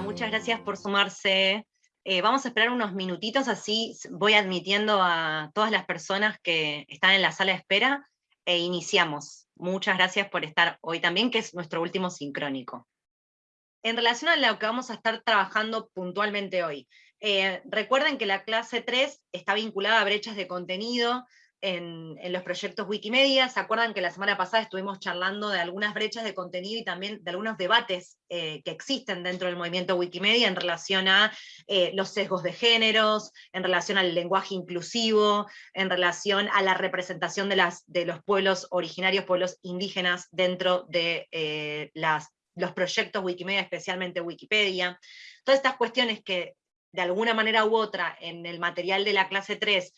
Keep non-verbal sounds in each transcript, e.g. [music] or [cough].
Muchas gracias por sumarse. Eh, vamos a esperar unos minutitos, así voy admitiendo a todas las personas que están en la sala de espera e iniciamos. Muchas gracias por estar hoy también, que es nuestro último sincrónico. En relación a lo que vamos a estar trabajando puntualmente hoy, eh, recuerden que la clase 3 está vinculada a brechas de contenido, en, los proyectos Wikimedia. ¿Se acuerdan que la semana pasada estuvimos charlando de algunas brechas de contenido y también de algunos debates eh, que existen dentro del movimiento Wikimedia en relación a eh, los sesgos de géneros, en relación al lenguaje inclusivo, en relación a la representación de, los pueblos originarios, pueblos indígenas dentro de eh, los proyectos Wikimedia, especialmente Wikipedia. Todas estas cuestiones que de alguna manera u otra en el material de la clase 3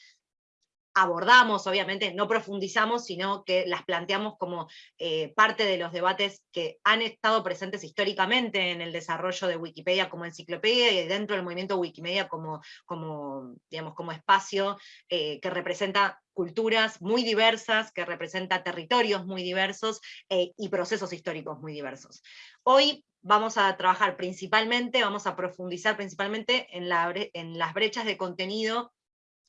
abordamos, obviamente no profundizamos, sino que las planteamos como eh, parte de los debates que han estado presentes históricamente en el desarrollo de Wikipedia como enciclopedia y dentro del movimiento Wikimedia como, como, digamos, como espacio eh, que representa culturas muy diversas, que representa territorios muy diversos eh, y procesos históricos muy diversos. Hoy vamos a trabajar principalmente, vamos a profundizar principalmente en, la, en las brechas de contenido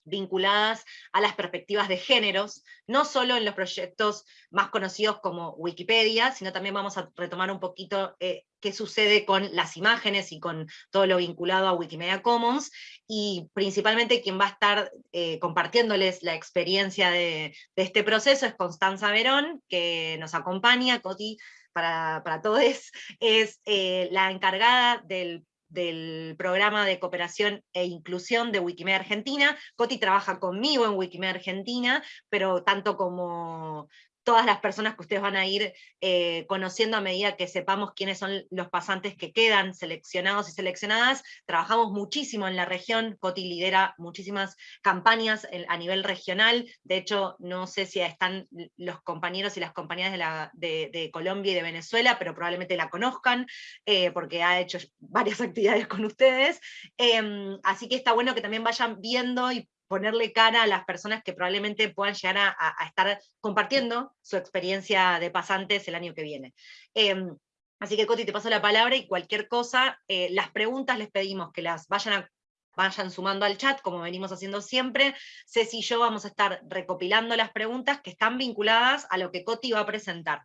vinculadas a las perspectivas de géneros, no solo en los proyectos más conocidos como Wikipedia, sino también vamos a retomar un poquito eh, qué sucede con las imágenes y con todo lo vinculado a Wikimedia Commons, y principalmente quien va a estar eh, compartiéndoles la experiencia de, este proceso es Constanza Verón, que nos acompaña, Coti, para, para todos, [laughs] es eh, la encargada del del programa de cooperación e inclusión de Wikimedia Argentina. Coti trabaja conmigo en Wikimedia Argentina, pero tanto como todas las personas que ustedes van a ir eh, conociendo a medida que sepamos quiénes son los pasantes que quedan seleccionados y seleccionadas. Trabajamos muchísimo en la región, Coti lidera muchísimas campañas a nivel regional, de hecho no sé si están los compañeros y las compañeras de, Colombia y de Venezuela, pero probablemente la conozcan, eh, porque ha hecho varias [laughs] actividades con ustedes, em, así que está bueno que también vayan viendo y ponerle cara a las personas que probablemente puedan llegar a, estar compartiendo su experiencia de pasantes el año que viene. Em, así que Coti, te paso la palabra y cualquier cosa, eh, las preguntas les pedimos que las vayan vayan sumando al chat, como venimos haciendo siempre. Ceci y yo vamos a estar recopilando las preguntas que están vinculadas a lo que Coti va a presentar.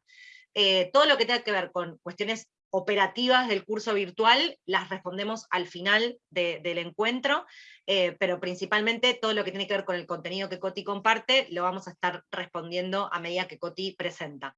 Eh, todo lo que tenga que ver con cuestiones operativas del curso virtual las respondemos al final del encuentro, eh, pero principalmente todo lo que tiene que ver con el contenido que Coti comparte, lo vamos a estar respondiendo a medida que Coti presenta.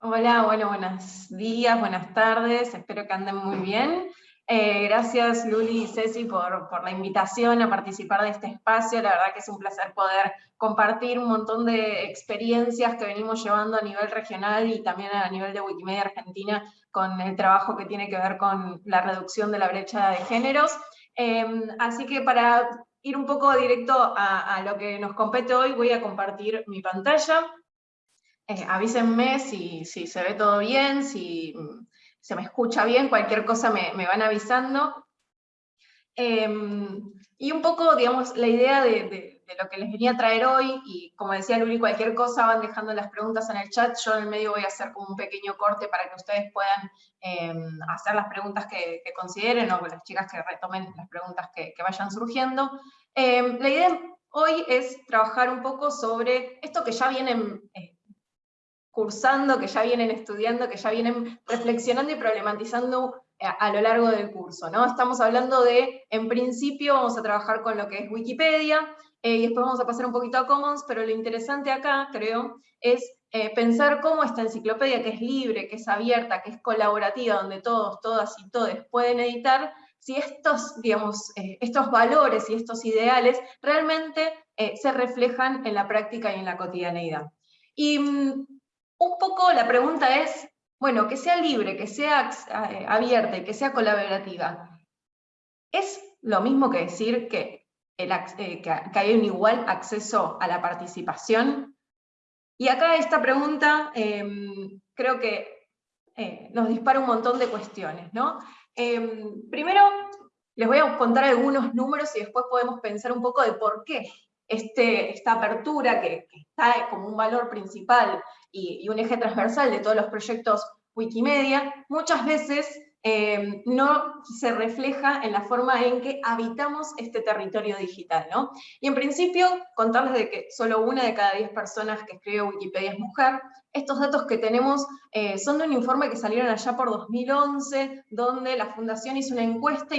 Hola, bueno, buenos días, buenas tardes, espero que anden muy bien. Eh, gracias Luli y Ceci por, por, la invitación a participar de este espacio, la verdad que es un placer poder compartir un montón de experiencias que venimos llevando a nivel regional y también a nivel de Wikimedia Argentina con el trabajo que tiene que ver con la reducción de la brecha de géneros. Em, así que para ir un poco directo a, lo que nos compete hoy, voy a compartir mi pantalla. Eh, avísenme si, si, se ve todo bien, si se me escucha bien, cualquier cosa me, van avisando. Em, y un poco, digamos, la idea de, lo que les venía a traer hoy, y como decía Luli, cualquier cosa van dejando las preguntas en el chat, yo en el medio voy a hacer como un pequeño corte para que ustedes puedan em, hacer las preguntas que, consideren, o las chicas que retomen las preguntas que, vayan surgiendo. Em, la idea hoy es trabajar un poco sobre esto que ya vienen cursando, que ya vienen estudiando, que ya vienen reflexionando y problematizando eh, a, lo largo del curso. ¿no? Estamos hablando de, en principio, vamos a trabajar con lo que es Wikipedia, eh, y después vamos a pasar un poquito a Commons, pero lo interesante acá, creo, es eh, pensar cómo esta enciclopedia, que es libre, que es abierta, que es colaborativa, donde todos, todas y todos pueden editar, si estos, digamos, estos valores y estos ideales realmente se reflejan en la práctica y en la cotidianeidad. Y mm, un poco la pregunta es, bueno, que sea libre, que sea eh, abierta y que sea colaborativa. ¿Es lo mismo que decir que, eh, hay un igual acceso a la participación? Y acá esta pregunta em, creo que eh, nos dispara un montón de cuestiones. ¿no? Em, primero, les voy a contar algunos números y después podemos pensar un poco de por qué este, esta apertura que, está como un valor principal y, un eje transversal de todos los proyectos Wikimedia, muchas veces eh, no se refleja en la forma en que habitamos este territorio digital. ¿no? Y en principio, contarles de que solo una de cada diez personas que escribe Wikipedia es mujer. Estos datos que tenemos eh, son de un informe que salieron allá por 2011, donde la Fundación hizo una encuesta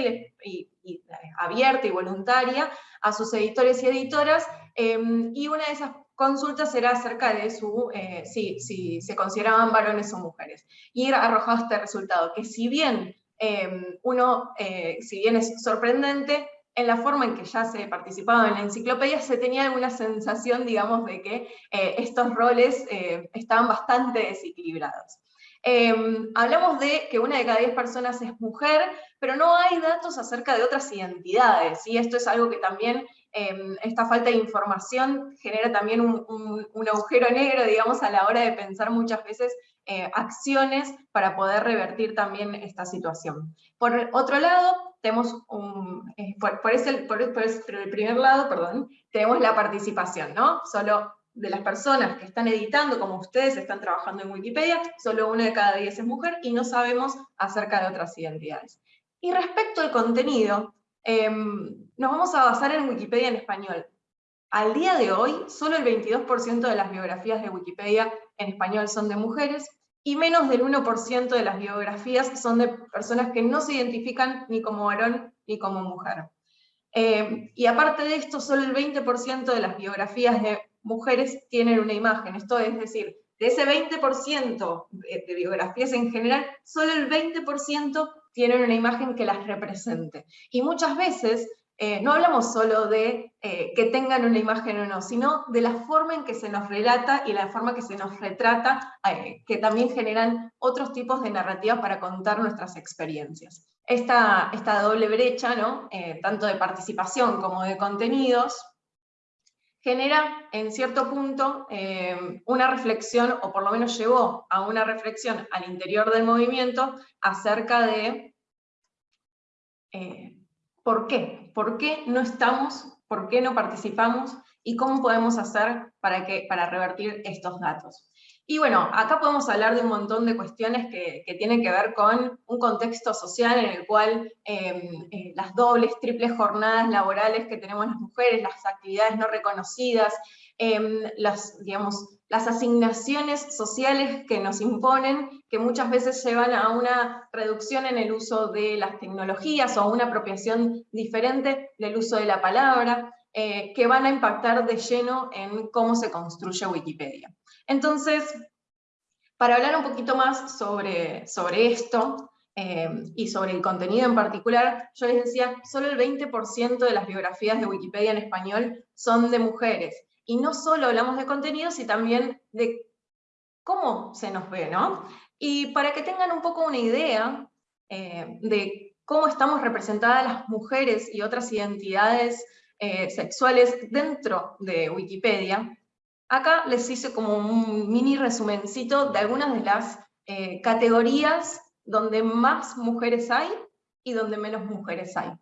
abierta y voluntaria a sus editores y editoras, y una de esas consultas era acerca de su, eh, si, se consideraban varones o mujeres. Y arrojado este resultado, que si bien em, uno, eh, si bien es sorprendente, en la forma en que ya se participaba en la enciclopedia se tenía alguna sensación, digamos, de que eh, estos roles estaban bastante desequilibrados. Em, hablamos de que una de cada diez personas es mujer, pero no hay datos acerca de otras identidades, y esto es algo que también Em, esta falta de información genera también un, agujero negro, digamos, a la hora de pensar muchas veces eh, acciones para poder revertir también esta situación. Por otro lado, tenemos eh, por, el primer lado, perdón, tenemos la participación, ¿no? Solo de las personas que están editando, como ustedes están trabajando en Wikipedia, solo una de cada diez es mujer y no sabemos acerca de otras identidades. Y respecto al contenido, Em, nos vamos a basar en Wikipedia en español. Al día de hoy, solo el 22% de las biografías de Wikipedia en español son de mujeres, y menos del 1% de las biografías son de personas que no se identifican ni como varón ni como mujer. Em, y aparte de esto, solo el 20% de las biografías de mujeres tienen una imagen. Esto es decir, de ese 20% de, de biografías en general, solo el 20% tienen una imagen que las represente. Y muchas veces eh, no hablamos solo de eh, que tengan una imagen o no, sino de la forma en que se nos relata y la forma que se nos retrata, eh, que también generan otros tipos de narrativas para contar nuestras experiencias. Esta, esta doble brecha, ¿no? tanto de participación como de contenidos, genera en cierto punto una reflexión, o por lo menos llevó a una reflexión al interior del movimiento acerca de por qué, por qué no estamos, por qué no participamos y cómo podemos hacer para, que, para revertir estos datos. Y bueno, acá podemos hablar de un montón de cuestiones que, tienen que ver con un contexto social en el cual em, eh, las dobles, triples jornadas laborales que tenemos las mujeres, las actividades no reconocidas, em, las, digamos, las asignaciones sociales que nos imponen, que muchas veces llevan a una reducción en el uso de las tecnologías o a una apropiación diferente del uso de la palabra, eh, que van a impactar de lleno en cómo se construye Wikipedia. Entonces, para hablar un poquito más sobre, sobre esto, eh, y sobre el contenido en particular, yo les decía, solo el 20% de las biografías de Wikipedia en español son de mujeres. Y no solo hablamos de contenido, sino también de cómo se nos ve, ¿no? Y para que tengan un poco una idea eh, de cómo estamos representadas las mujeres y otras identidades eh, sexuales dentro de Wikipedia, acá les hice como un mini resumencito de algunas de las eh, categorías donde más mujeres hay y donde menos mujeres hay.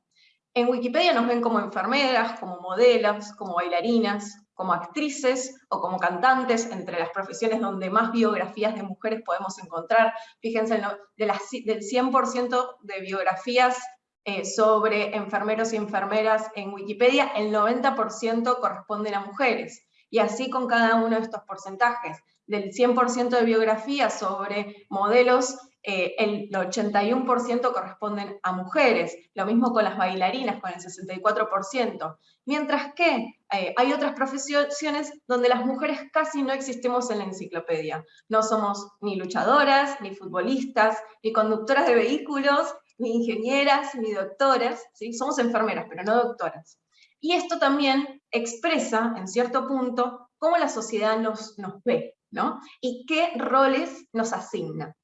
En Wikipedia nos ven como enfermeras, como modelos, como bailarinas, como actrices o como cantantes, entre las profesiones donde más biografías de mujeres podemos encontrar. Fíjense, de las, del 100% de biografías eh, sobre enfermeros y enfermeras en Wikipedia, el 90% corresponden a mujeres. Y así con cada uno de estos porcentajes. Del 100% de biografías sobre modelos, eh, el 81% corresponden a mujeres. Lo mismo con las bailarinas, con el 64%. Mientras que eh, hay otras profesiones donde las mujeres casi no existimos en la enciclopedia. No somos ni luchadoras, ni futbolistas, ni conductoras de vehículos, ni ingenieras, ni doctoras, ¿sí? somos enfermeras, pero no doctoras. Y esto también expresa, en cierto punto, cómo la sociedad nos, nos ve, ¿no? Y qué roles nos asigna.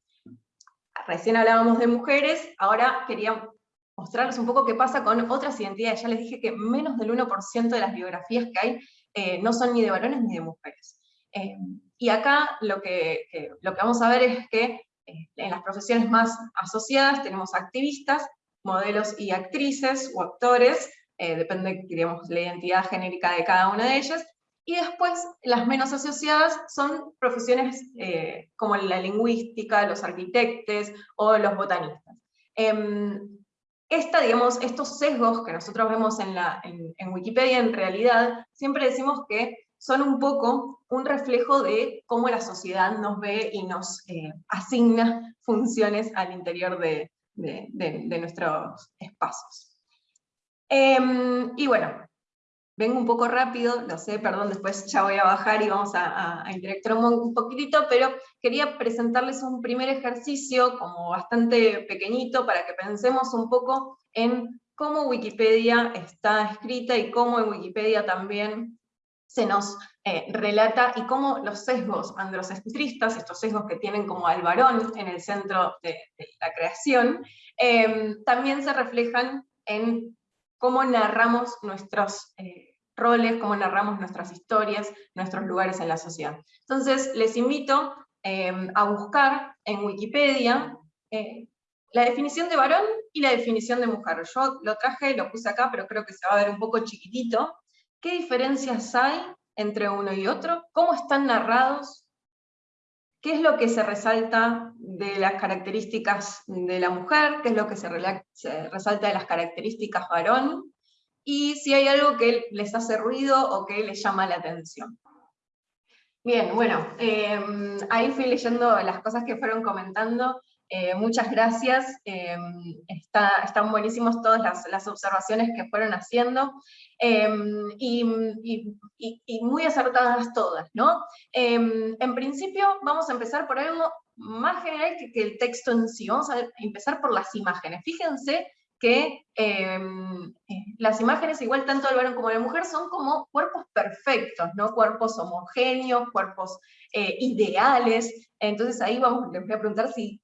Recién hablábamos de mujeres, ahora quería mostrarles un poco qué pasa con otras identidades. Ya les dije que menos del 1% de las biografías que hay eh, no son ni de varones ni de mujeres. Eh, y acá lo que, lo que vamos a ver es que eh, en las profesiones más asociadas tenemos activistas, modelos y actrices o actores, depende, digamos, la identidad genérica de cada una de ellas, y después las menos asociadas son profesiones eh, como la lingüística, los arquitectos o los botanistas. Em, esta, digamos, estos sesgos que nosotros vemos en, la, en, Wikipedia, en realidad, siempre decimos que son un poco un reflejo de cómo la sociedad nos ve y nos eh, asigna funciones al interior de, de, nuestros espacios. Em, y bueno, vengo un poco rápido, lo sé, perdón, después ya voy a bajar y vamos a, a, interactuar un, poquitito, pero quería presentarles un primer ejercicio como bastante pequeñito para que pensemos un poco en cómo Wikipedia está escrita y cómo en Wikipedia también se nos eh, relata y cómo los sesgos androcentristas, estos sesgos que tienen como al varón en el centro de, la creación, em, también se reflejan en cómo narramos nuestros eh, roles, cómo narramos nuestras historias, nuestros lugares en la sociedad. Entonces, les invito em, a buscar en Wikipedia eh, la definición de varón y la definición de mujer. Yo lo traje, lo puse acá, pero creo que se va a ver un poco chiquitito. ¿Qué diferencias hay entre uno y otro? ¿Cómo están narrados? ¿Qué es lo que se resalta de las características de la mujer? ¿Qué es lo que se, resalta de las características varón? Y si hay algo que les hace ruido o que les llama la atención. Bien, bueno, em, ahí fui leyendo las cosas que fueron comentando. Eh, muchas gracias, em, están buenísimos todas las, observaciones que fueron haciendo, em, y, muy acertadas todas, ¿no? Em, en principio vamos a empezar por algo más general que, el texto en sí, vamos a empezar por las imágenes. Fíjense que em, eh, las imágenes, igual tanto del varón como de la mujer, son como cuerpos perfectos, ¿no? Cuerpos homogéneos, cuerpos eh, ideales. Entonces ahí vamos, les voy a preguntar si,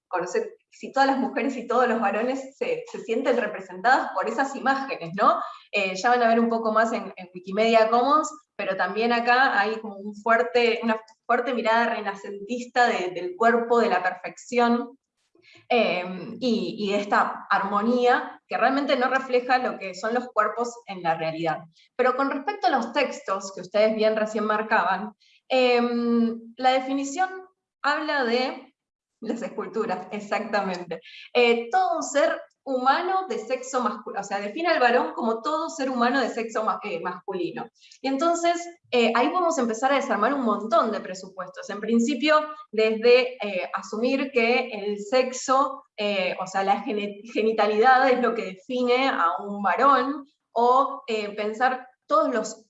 si todas las mujeres y todos los varones se, sienten representadas por esas imágenes, ¿no? Eh, ya van a ver un poco más en, Wikimedia Commons, pero también acá hay como un fuerte, una fuerte mirada renacentista del cuerpo, de la perfección, Em, y, esta armonía que realmente no refleja lo que son los cuerpos en la realidad. Pero con respecto a los textos, que ustedes bien recién marcaban, em, la definición habla de las esculturas, exactamente. Eh, todo ser humano de sexo masculino, o sea, define al varón como todo ser humano de sexo eh, masculino. Y entonces, eh, ahí podemos empezar a desarmar un montón de presupuestos. En principio, desde eh, asumir que el sexo, o sea, la genitalidad es lo que define a un varón, o pensar todos los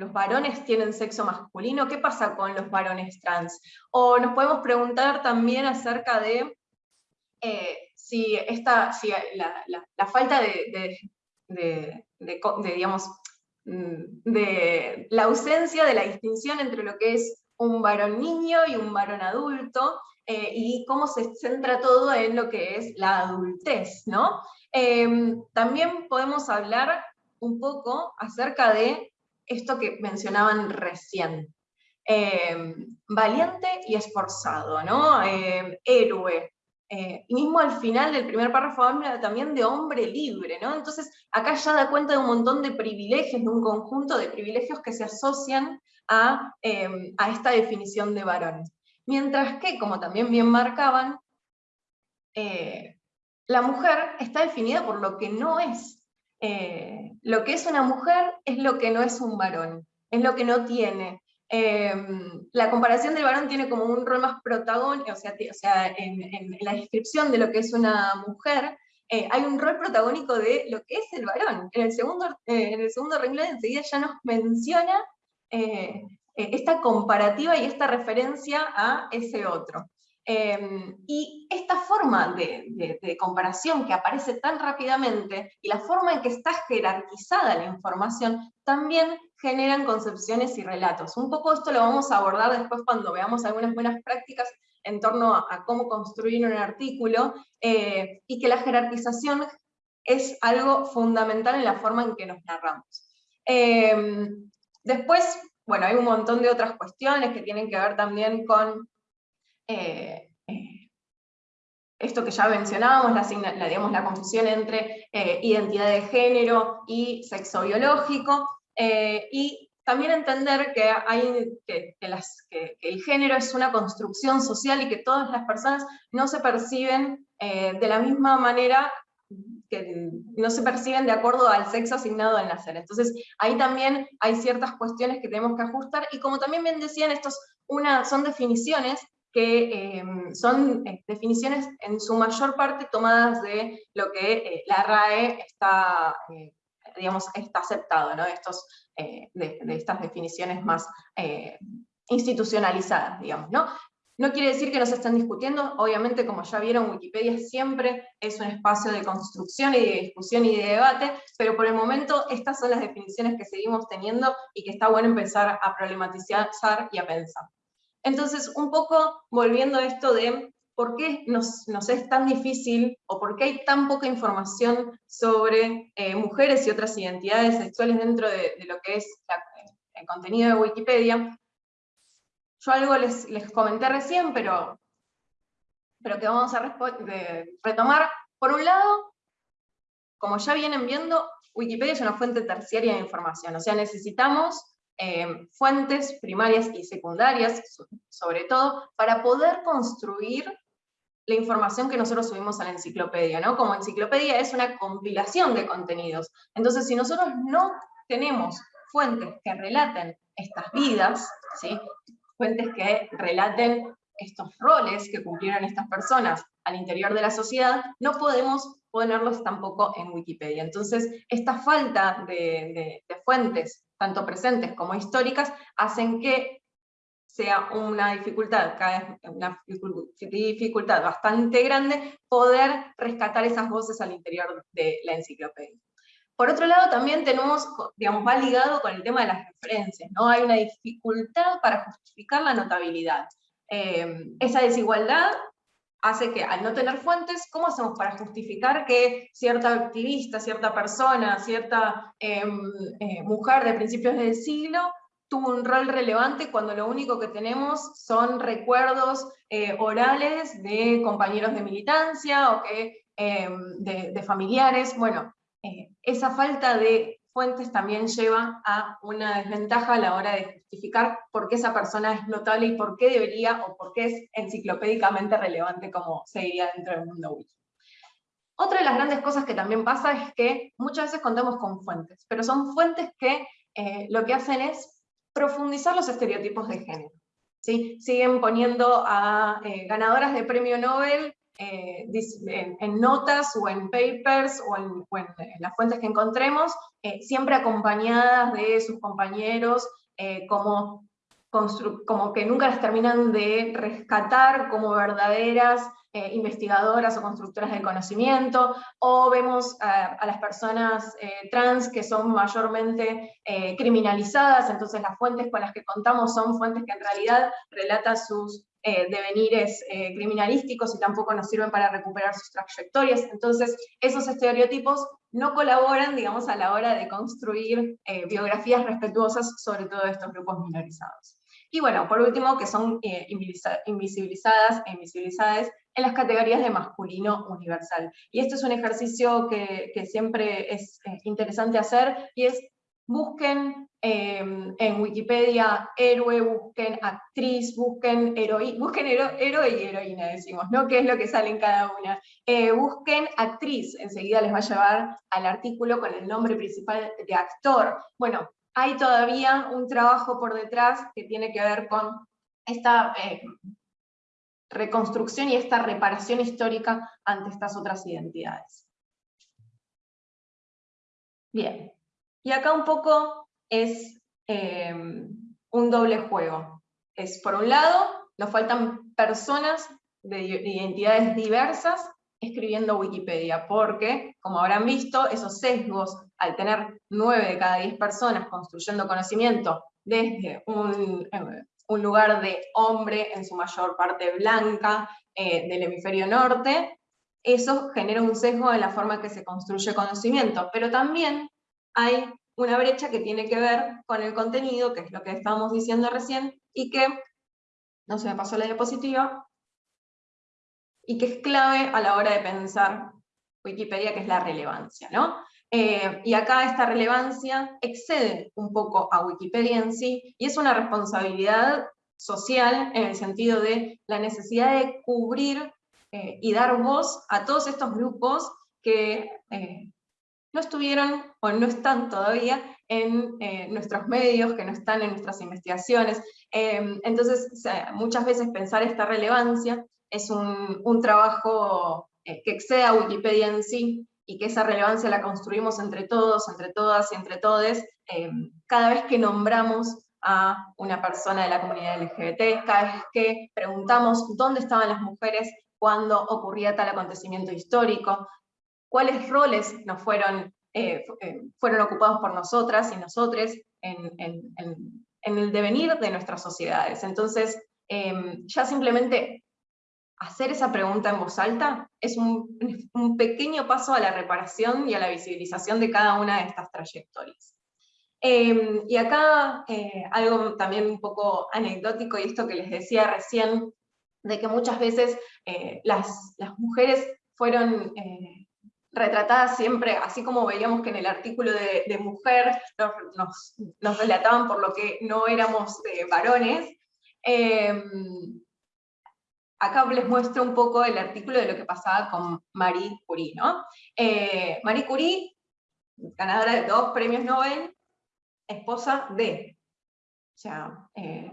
los varones tienen sexo masculino, ¿qué pasa con los varones trans? O nos podemos preguntar también acerca de si, esta, si la, falta de, digamos, mm, de la ausencia de la distinción entre lo que es un varón niño y un varón adulto, eh, y cómo se centra todo en lo que es la adultez, ¿no? Em, también podemos hablar un poco acerca de esto que mencionaban recién. Em, valiente y esforzado, ¿no? Em, héroe, eh, mismo al final del primer párrafo habla también de hombre libre, ¿no? Entonces acá ya da cuenta de un montón de privilegios, de un conjunto de privilegios que se asocian a, em, esta definición de varón. Mientras que, como también bien marcaban, eh, la mujer está definida por lo que no es. Eh, lo que es una mujer es lo que no es un varón, es lo que no tiene, Em, la comparación del varón tiene como un rol más protagónico, o sea, en, la descripción de lo que es una mujer, eh, hay un rol protagónico de lo que es el varón. En el segundo, eh, en el segundo renglón enseguida ya nos menciona esta comparativa y esta referencia a ese otro. Em, y esta forma de, comparación que aparece tan rápidamente y la forma en que está jerarquizada la información también generan concepciones y relatos. Un poco esto lo vamos a abordar después cuando veamos algunas buenas prácticas en torno a, cómo construir un artículo, eh, y que la jerarquización es algo fundamental en la forma en que nos narramos. Em, después, bueno, hay un montón de otras cuestiones que tienen que ver también con eh, eh, esto que ya mencionábamos, la, digamos, la confusión entre eh, identidad de género y sexo biológico, y también entender que, hay, que, el género es una construcción social y que todas las personas no se perciben de la misma manera que no se perciben de acuerdo al sexo asignado al nacer. Entonces, ahí también hay ciertas cuestiones que tenemos que ajustar, y como también bien decían, estos una, son definiciones que em, son eh, definiciones en su mayor parte tomadas de lo que eh, la RAE está, eh, digamos, está aceptado, ¿no? Estos, de, estas definiciones más institucionalizadas, digamos, ¿no? No quiere decir que no se estén discutiendo, obviamente como ya vieron Wikipedia siempre es un espacio de construcción y de discusión y de debate, pero por el momento estas son las definiciones que seguimos teniendo y que está bueno empezar a problematizar y a pensar. Entonces, un poco volviendo a esto de por qué nos, es tan difícil o por qué hay tan poca información sobre eh, mujeres y otras identidades sexuales dentro de, lo que es el contenido de Wikipedia. Yo algo les, comenté recién, pero, pero que vamos a retomar. Por un lado, como ya vienen viendo, Wikipedia es una fuente terciaria de información, o sea, necesitamos eh, fuentes primarias y secundarias, sobre todo, para poder construir la información que nosotros subimos a la enciclopedia, ¿no? Como enciclopedia es una compilación de contenidos. Entonces, si nosotros no tenemos fuentes que relaten estas vidas, ¿sí? fuentes que relaten estos roles que cumplieron estas personas al interior de la sociedad, no podemos ponerlos tampoco en Wikipedia. Entonces, esta falta de, fuentes, tanto presentes como históricas, hacen que sea una dificultad, una dificultad bastante grande, poder rescatar esas voces al interior de la enciclopedia. Por otro lado, también tenemos, digamos, va ligado con el tema de las referencias, ¿no? Hay una dificultad para justificar la notabilidad. Eh, esa desigualdad hace que al no tener fuentes, ¿cómo hacemos para justificar que cierta activista, cierta persona, cierta em, eh, mujer de principios del siglo tuvo un rol relevante cuando lo único que tenemos son recuerdos eh, orales de compañeros de militancia o que, em, de, familiares? Bueno, eh, esa falta de fuentes también lleva a una desventaja a la hora de justificar por qué esa persona es notable y por qué debería o por qué es enciclopédicamente relevante como se diría dentro del mundo wiki. Otra de las grandes cosas que también pasa es que muchas veces contamos con fuentes, pero son fuentes que eh, lo que hacen es profundizar los estereotipos de género. ¿sí? Siguen poniendo a eh, ganadoras de premio Nobel eh, en, notas o en papers o en, las fuentes que encontremos, eh, siempre acompañadas de sus compañeros, eh, como, como que nunca las terminan de rescatar como verdaderas investigadoras o constructoras del conocimiento, o vemos a, las personas trans que son mayormente criminalizadas, entonces las fuentes con las que contamos son fuentes que en realidad relatan sus eh, devenires eh, criminalísticos y tampoco nos sirven para recuperar sus trayectorias. Entonces, esos estereotipos no colaboran, digamos, a la hora de construir eh, biografías respetuosas sobre todo estos grupos minorizados. Y bueno, por último, que son eh, invisibilizadas e invisibilizadas en las categorías de masculino universal. Y esto es un ejercicio que, que siempre es interesante hacer, y es busquen em, en Wikipedia héroe, busquen actriz, busquen, heroí, busquen héroe y heroína, decimos, ¿no? ¿Qué es lo que sale en cada una? Eh, busquen actriz, enseguida les va a llevar al artículo con el nombre principal de actor. Bueno, hay todavía un trabajo por detrás que tiene que ver con esta eh, reconstrucción y esta reparación histórica ante estas otras identidades. Bien, y acá un poco es eh, un doble juego. Es, por un lado, nos faltan personas de identidades diversas escribiendo Wikipedia, porque, como habrán visto, esos sesgos, al tener nueve de cada diez personas construyendo conocimiento desde un, eh, lugar de hombre, en su mayor parte blanca, eh, del hemisferio norte, eso genera un sesgo en la forma que se construye conocimiento, pero también hay una brecha que tiene que ver con el contenido, que es lo que estábamos diciendo recién, y que, no se me pasó la diapositiva, y que es clave a la hora de pensar Wikipedia, que es la relevancia, ¿no? Eh, y acá esta relevancia excede un poco a Wikipedia en sí, y es una responsabilidad social en el sentido de la necesidad de cubrir eh, y dar voz a todos estos grupos que no estuvieron o no están todavía en nuestros medios, que no están en nuestras investigaciones. entonces, muchas veces pensar esta relevancia es un, un trabajo que excede a Wikipedia en sí, y que esa relevancia la construimos entre todos, entre todas y entre todes, eh, cada vez que nombramos a una persona de la comunidad LGBT, cada vez que preguntamos dónde estaban las mujeres cuando ocurría tal acontecimiento histórico, cuáles roles nos fueron, eh, eh, fueron ocupados por nosotras y nosotros en, el devenir de nuestras sociedades. Entonces, ya simplemente hacer esa pregunta en voz alta es [laughs] un, pequeño paso a la reparación y a la visibilización de cada una de estas trayectorias. Em, y acá eh, algo también un poco anecdótico, y esto que les decía recién, de que muchas veces eh, las, mujeres fueron eh, retratadas siempre, así como veíamos que en el artículo de, mujer nos, relataban por lo que no éramos varones, em, acá les muestro un poco el artículo de lo que pasaba con Marie Curie. Eh, Marie Curie, ganadora de dos premios Nobel, esposa de. O sea, eh,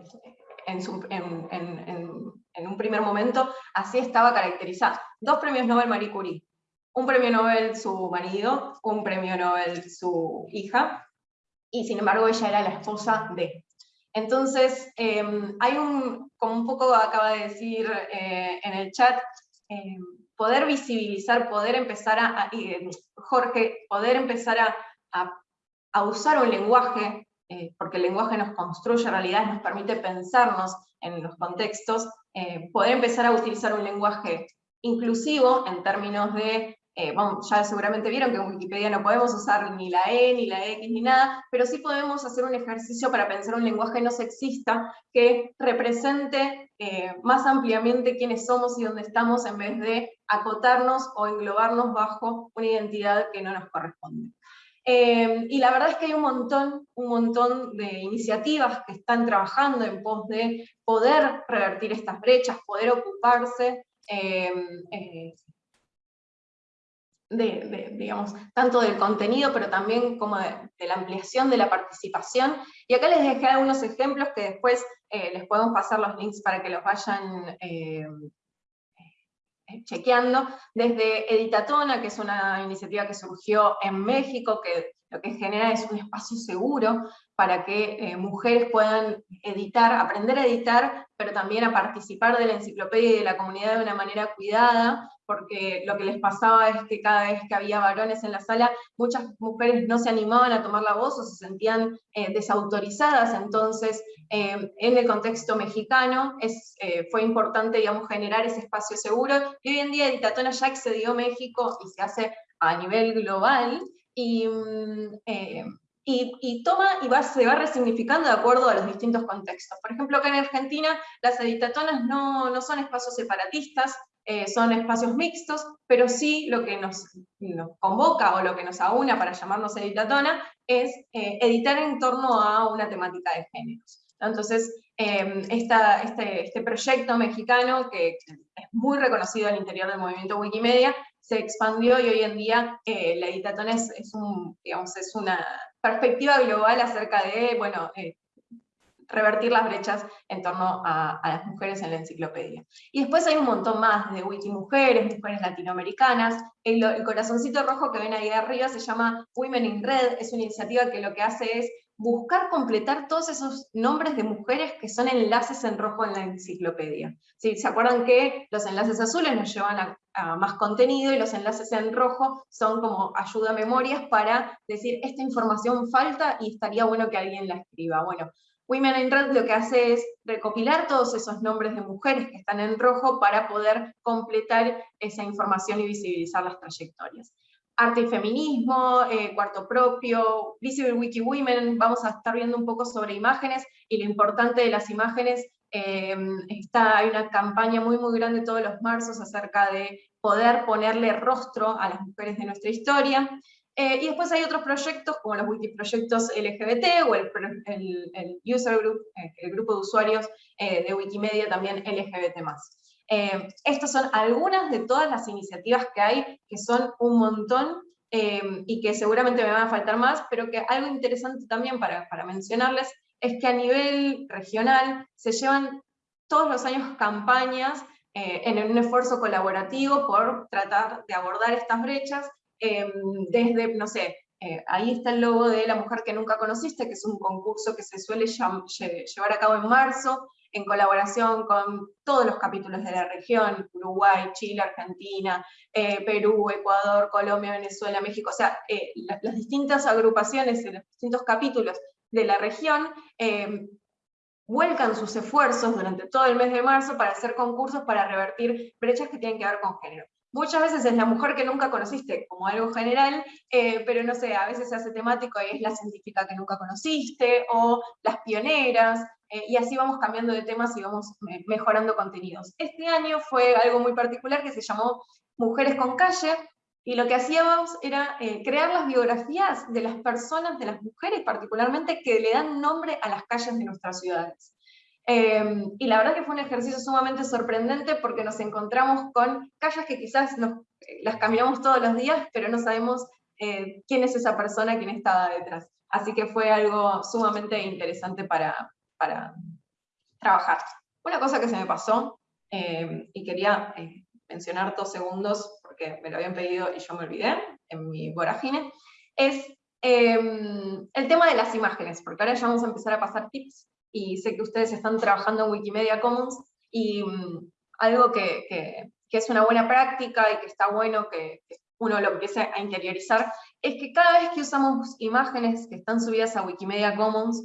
en, un primer momento así estaba caracterizada. Dos premios Nobel Marie Curie. Un premio Nobel su marido, un premio Nobel su hija, y sin embargo ella era la esposa de. Entonces, em, hay un, como un poco acaba de decir eh, en el chat, em, poder visibilizar, poder empezar a, Jorge, poder empezar a, usar un lenguaje, eh, porque el lenguaje nos construye realidad, nos permite pensarnos en los contextos, eh, poder empezar a utilizar un lenguaje inclusivo en términos de eh, ya seguramente vieron que en Wikipedia no podemos usar ni la E, ni la X, ni nada, pero sí podemos hacer un ejercicio para pensar un lenguaje no sexista que represente eh, más ampliamente quiénes somos y dónde estamos en vez de acotarnos o englobarnos bajo una identidad que no nos corresponde. Eh, y la verdad es que hay un montón, un montón de iniciativas que están trabajando en pos de poder revertir estas brechas, poder ocuparse de, digamos, tanto del contenido, pero también como de, la ampliación de la participación. Y acá les dejé algunos ejemplos que después eh, les podemos pasar los links para que los vayan eh, eh, chequeando. Desde Editatona, que es una iniciativa que surgió en México, que lo que genera es un espacio seguro para que mujeres puedan editar, aprender a editar, pero también a participar de la enciclopedia y de la comunidad de una manera cuidada, porque lo que les pasaba es que cada vez que había varones en la sala, muchas mujeres no se animaban a tomar la voz o se sentían eh, desautorizadas, entonces eh, en el contexto mexicano es, eh, fue importante digamos, generar ese espacio seguro, y hoy en día Editatona ya excedió México y se hace a nivel global, y, mm, y, toma y se va resignificando de acuerdo a los distintos contextos. Por ejemplo, acá en Argentina las editatonas no, no son espacios separatistas, eh, son espacios mixtos, pero sí lo que nos, convoca o lo que nos aúna para llamarnos editatona es eh, editar en torno a una temática de géneros. Entonces, em, este, este, proyecto mexicano, que es muy reconocido al interior del movimiento Wikimedia, se expandió y hoy en día eh, la editatona es, es, una perspectiva global acerca de, bueno, revertir las brechas en torno a, las mujeres en la enciclopedia. Y después hay un montón más de Wikimujeres, mujeres latinoamericanas, el, el corazoncito rojo que ven ahí arriba se llama Women in Red, es una iniciativa que lo que hace es buscar completar todos esos nombres de mujeres que son enlaces en rojo en la enciclopedia. ¿Sí? ¿Se acuerdan que los enlaces azules nos llevan a, a, más contenido y los enlaces en rojo son como ayuda a memorias para decir, esta información falta y estaría bueno que alguien la escriba? Bueno, Women in Red lo que hace es recopilar todos esos nombres de mujeres que están en rojo para poder completar esa información y visibilizar las trayectorias. Arte y feminismo, eh, cuarto propio, Visible Wiki Women, vamos a estar viendo un poco sobre imágenes y lo importante de las imágenes, em, está, hay una campaña muy muy grande todos los marzos acerca de poder ponerle rostro a las mujeres de nuestra historia. Eh, y después hay otros proyectos, como los wikiproyectos LGBT o el, el, user group, eh, el grupo de usuarios eh, de Wikimedia también LGBT+. Eh, estas son algunas de todas las iniciativas que hay, que son un montón, eh, y que seguramente me van a faltar más, pero que algo interesante también para, para mencionarles es que a nivel regional se llevan todos los años campañas eh, en un esfuerzo colaborativo por tratar de abordar estas brechas, em, desde, no sé, eh, ahí está el logo de La Mujer que Nunca Conociste, que es un concurso que se suele llevar a cabo en marzo, en colaboración con todos los capítulos de la región, Uruguay, Chile, Argentina, eh, Perú, Ecuador, Colombia, Venezuela, México, o sea, las, las, distintas agrupaciones los distintos capítulos de la región em, vuelcan sus esfuerzos durante todo el mes de marzo para hacer concursos para revertir brechas que tienen que ver con género. Muchas veces es la mujer que nunca conociste como algo general, eh, pero no sé, a veces se hace temático y es la científica que nunca conociste, o las pioneras, eh, y así vamos cambiando de temas y vamos mejorando contenidos. Este año fue algo muy particular que se llamó Mujeres con Calle, y lo que hacíamos era eh, crear las biografías de las personas, de las mujeres particularmente, que le dan nombre a las calles de nuestras ciudades. Em, y la verdad que fue un ejercicio sumamente sorprendente porque nos encontramos con calles que quizás nos, eh, las caminamos todos los días, pero no sabemos eh, quién es esa persona, quién estaba detrás. Así que fue algo sumamente interesante para, para trabajar. Una cosa que se me pasó, em, y quería mencionar dos segundos, porque me lo habían pedido y yo me olvidé en mi vorágine, es em, el tema de las imágenes, porque ahora ya vamos a empezar a pasar tips, y sé que ustedes están trabajando en Wikimedia Commons, y mm, algo que, que, es una buena práctica y que está bueno que, uno lo empiece a interiorizar, es que cada vez que usamos imágenes que están subidas a Wikimedia Commons,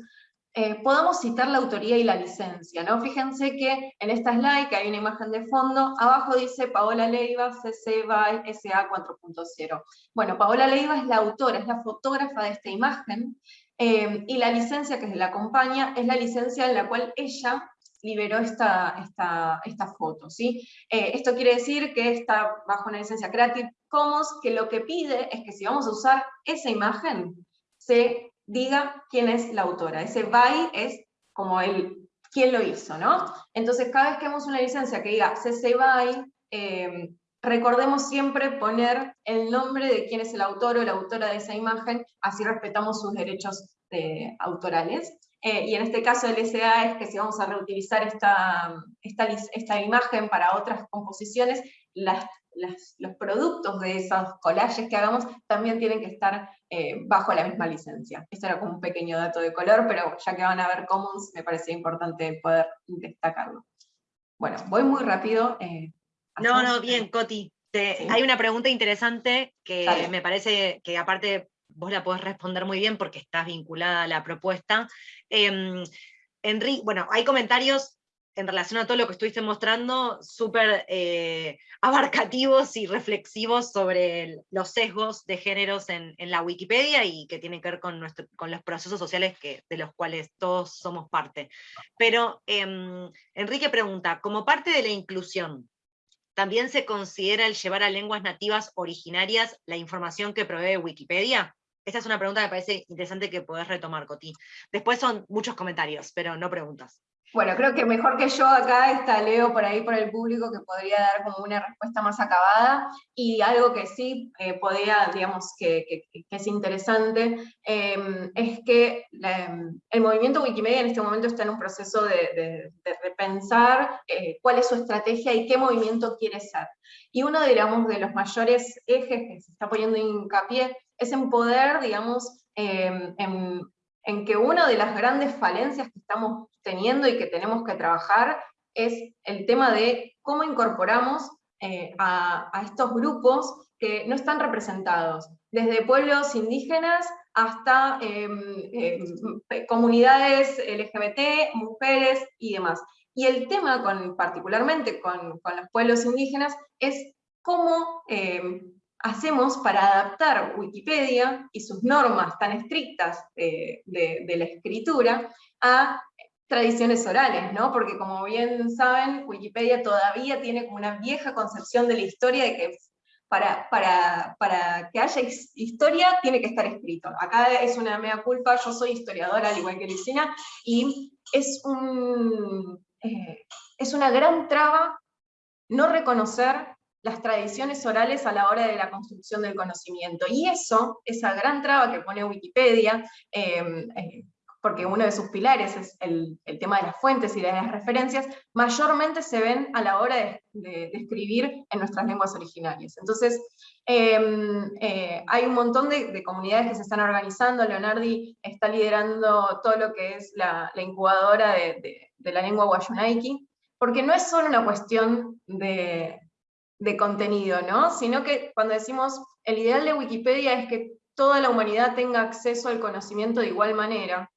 eh, podamos citar la autoría y la licencia, ¿no? Fíjense que en esta slide, que hay una imagen de fondo, abajo dice Paola Leiva, CC BY SA 4.0. Bueno, Paola Leiva es la autora, es la fotógrafa de esta imagen, eh, y la licencia que la acompaña es la licencia en la cual ella liberó esta, esta, foto, ¿sí? Eh, esto quiere decir que está bajo una licencia Creative Commons, que lo que pide es que si vamos a usar esa imagen, se diga quién es la autora. Ese by es como el quién lo hizo, ¿no? Entonces, cada vez que hemos una licencia que diga CC by, em, recordemos siempre poner el nombre de quién es el autor o la autora de esa imagen, así respetamos sus derechos eh, autorales. Eh, y en este caso el SA es que si vamos a reutilizar esta, esta, esta imagen para otras composiciones, los productos de esos collages que hagamos también tienen que estar eh, bajo la misma licencia. Esto era como un pequeño dato de color, pero ya que van a ver commons, me parecía importante poder destacarlo. Bueno, voy muy rápido. Eh, no, no, bien, Coti. Hay una pregunta interesante que me parece que aparte vos la podés responder muy bien porque estás vinculada a la propuesta. Eh, Enrique, bueno, hay comentarios en relación a todo lo que estuviste mostrando, súper eh, abarcativos y reflexivos sobre los sesgos de géneros en, la Wikipedia y que tienen que ver con, nuestro, con los procesos sociales que, de los cuales todos somos parte. Pero em, Enrique pregunta, como parte de la inclusión, ¿también se considera el llevar a lenguas nativas originarias la información que provee Wikipedia? Esta es una pregunta que me parece interesante que podés retomar, Coti. Después son muchos comentarios, pero no preguntas. Bueno, creo que mejor que yo acá está Leo por ahí por el público que podría dar como una respuesta más acabada y algo que sí eh, podría, digamos, que, es interesante, em, es que em, el movimiento Wikimedia en este momento está en un proceso de, repensar eh, cuál es su estrategia y qué movimiento quiere ser. Y uno, digamos, de los mayores ejes que se está poniendo hincapié es en poder, digamos, em, en en que una de las grandes falencias que estamos teniendo y que tenemos que trabajar es el tema de cómo incorporamos eh, a, estos grupos que no están representados, desde pueblos indígenas hasta em, em, comunidades LGBT, mujeres y demás. Y el tema, con, particularmente con, los pueblos indígenas, es cómo em, hacemos para adaptar Wikipedia y sus normas tan estrictas de, la escritura a tradiciones orales, ¿no? Porque como bien saben, Wikipedia todavía tiene como una vieja concepción de la historia de que para, para, para, que haya historia tiene que estar escrito. Acá es una mea culpa, yo soy historiadora al igual que Lucina, y es, un, eh, es una gran traba no reconocer las tradiciones orales a la hora de la construcción del conocimiento. Y eso, esa gran traba que pone Wikipedia, em, eh, porque uno de sus pilares es el, tema de las fuentes y de las referencias, mayormente se ven a la hora de, escribir en nuestras lenguas originarias. Entonces, em, eh, hay un montón de, comunidades que se están organizando, Leonardi está liderando todo lo que es la, incubadora de, la lengua Wayunaiki, porque no es solo una cuestión de, de contenido, ¿no? Sino que cuando decimos el ideal de Wikipedia es que toda la humanidad tenga acceso al conocimiento de igual manera,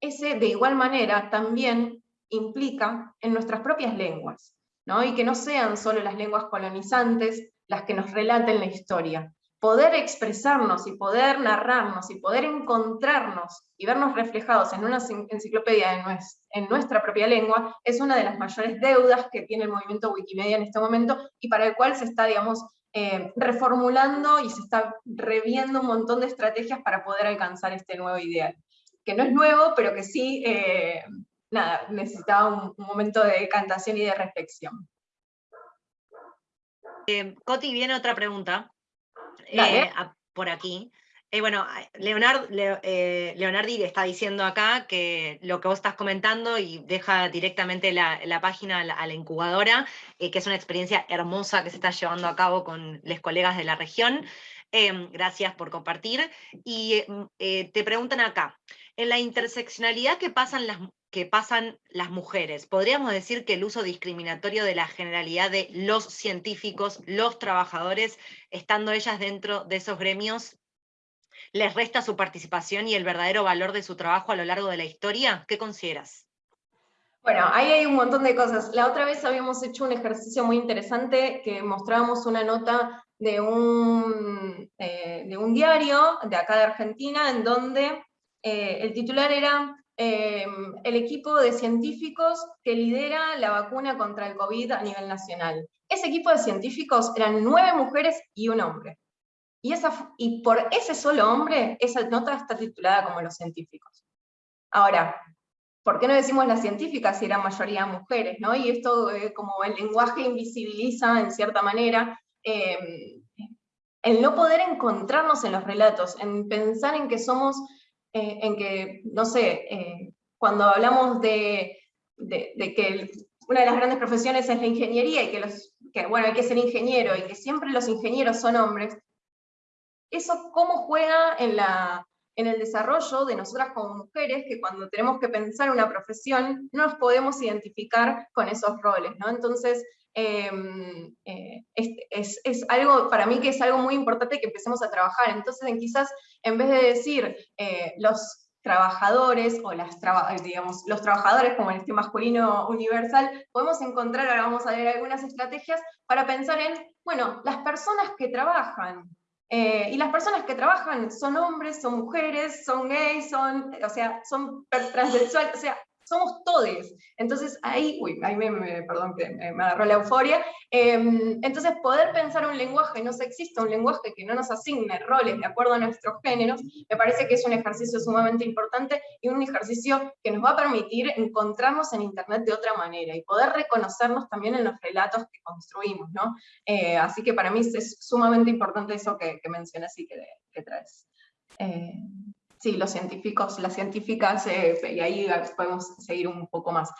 ese de igual manera también implica en nuestras propias lenguas, ¿no? Y que no sean solo las lenguas colonizantes las que nos relaten la historia, poder expresarnos y poder narrarnos y poder encontrarnos y vernos reflejados en una enciclopedia en nuestra propia lengua es una de las mayores deudas que tiene el movimiento Wikimedia en este momento y para el cual se está, digamos, eh, reformulando y se está reviendo un montón de estrategias para poder alcanzar este nuevo ideal. Que no es nuevo, pero que sí, eh, nada, necesitaba un, momento de cantación y de reflexión. Eh, Coti, viene otra pregunta. Eh, por aquí. Eh, bueno, Leonard, eh, Leonardi está diciendo acá que lo que vos estás comentando y deja directamente la, página a la, incubadora, que es una experiencia hermosa que se está llevando a cabo con los colegas de la región. Em, gracias por compartir. Y te preguntan acá, en la interseccionalidad que pasan las, que pasan las mujeres. Podríamos decir que el uso discriminatorio de la generalidad de los científicos, los trabajadores, estando ellas dentro de esos gremios, les resta su participación y el verdadero valor de su trabajo a lo largo de la historia? ¿Qué consideras? Bueno, ahí hay un montón de cosas. La otra vez habíamos hecho un ejercicio muy interesante que mostrábamos una nota de un, eh, de un diario de acá de Argentina en donde eh, el titular era Em, el equipo de científicos que lidera la vacuna contra el COVID a nivel nacional. Ese equipo de científicos eran nueve mujeres y un hombre. Y, esa, y por ese solo hombre, esa nota está titulada como los científicos. Ahora, ¿por qué no decimos las científicas si eran mayoría mujeres? ¿no? Y esto eh, como el lenguaje invisibiliza en cierta manera em, el no poder encontrarnos en los relatos, en pensar en que somos eh, en que, no sé, eh, cuando hablamos de, que una de las grandes profesiones es la ingeniería y que, los, que, bueno, hay que ser ingeniero y que siempre los ingenieros son hombres, eso cómo juega en, la, en el desarrollo de nosotras como mujeres, que cuando tenemos que pensar una profesión, no nos podemos identificar con esos roles, ¿no? Entonces, Em, eh, es, es, algo, para mí que es algo muy importante que empecemos a trabajar. Entonces, en quizás, en vez de decir eh, los trabajadores, o las digamos, los trabajadores como en este masculino universal, podemos encontrar, ahora vamos a ver algunas estrategias para pensar en, bueno, las personas que trabajan, eh, y las personas que trabajan son hombres, son mujeres, son gays, son, o sea, son o sea, somos todes. Entonces ahí, uy, ahí me, perdón que me, agarró la euforia. Em, entonces poder pensar un lenguaje no sexista, un lenguaje que no nos asigne roles de acuerdo a nuestros géneros, me parece que es un ejercicio sumamente importante y un ejercicio que nos va a permitir encontrarnos en Internet de otra manera y poder reconocernos también en los relatos que construimos, ¿no? Eh, así que para mí es sumamente importante eso que, que mencionas y que, traes. Eh, sí, los científicos, las científicas, eh, y ahí podemos seguir un poco más.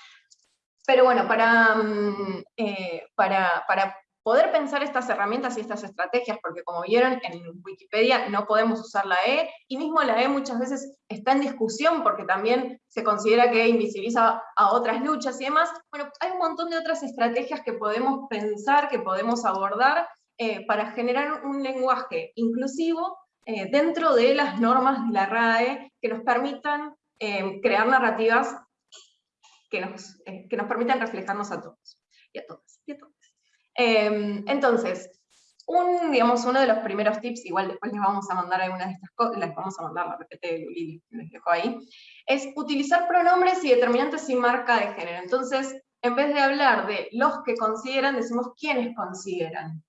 Pero bueno, para, mm, eh, para, para poder pensar estas herramientas y estas estrategias, porque como vieron en Wikipedia no podemos usar la E, y mismo la E muchas veces está en discusión porque también se considera que invisibiliza a otras luchas y demás, bueno, hay un montón de otras estrategias que podemos pensar, que podemos abordar eh, para generar un lenguaje inclusivo eh, dentro de las normas de la RAE que nos permitan eh, crear narrativas que nos, eh, que nos permitan reflejarnos a todos y a todas. Em, entonces, un, digamos, uno de los primeros tips, igual después les vamos a mandar algunas de estas cosas, les vamos a mandar la PPT de Luli, les dejo ahí, es utilizar pronombres y determinantes sin marca de género. Entonces, en vez de hablar de los que consideran, decimos quiénes consideran.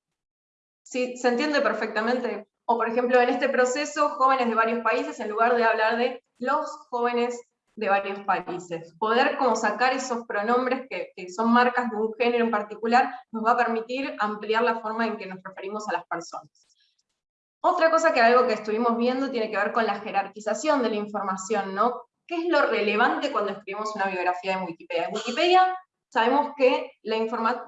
¿Sí? ¿Se entiende perfectamente? O por ejemplo, en este proceso, jóvenes de varios países, en lugar de hablar de los jóvenes de varios países. Poder como sacar esos pronombres que, son marcas de un género en particular nos va a permitir ampliar la forma en que nos referimos a las personas. Otra cosa que algo que estuvimos viendo tiene que ver con la jerarquización de la información, ¿no? ¿Qué es lo relevante cuando escribimos una biografía en Wikipedia? En Wikipedia sabemos que, la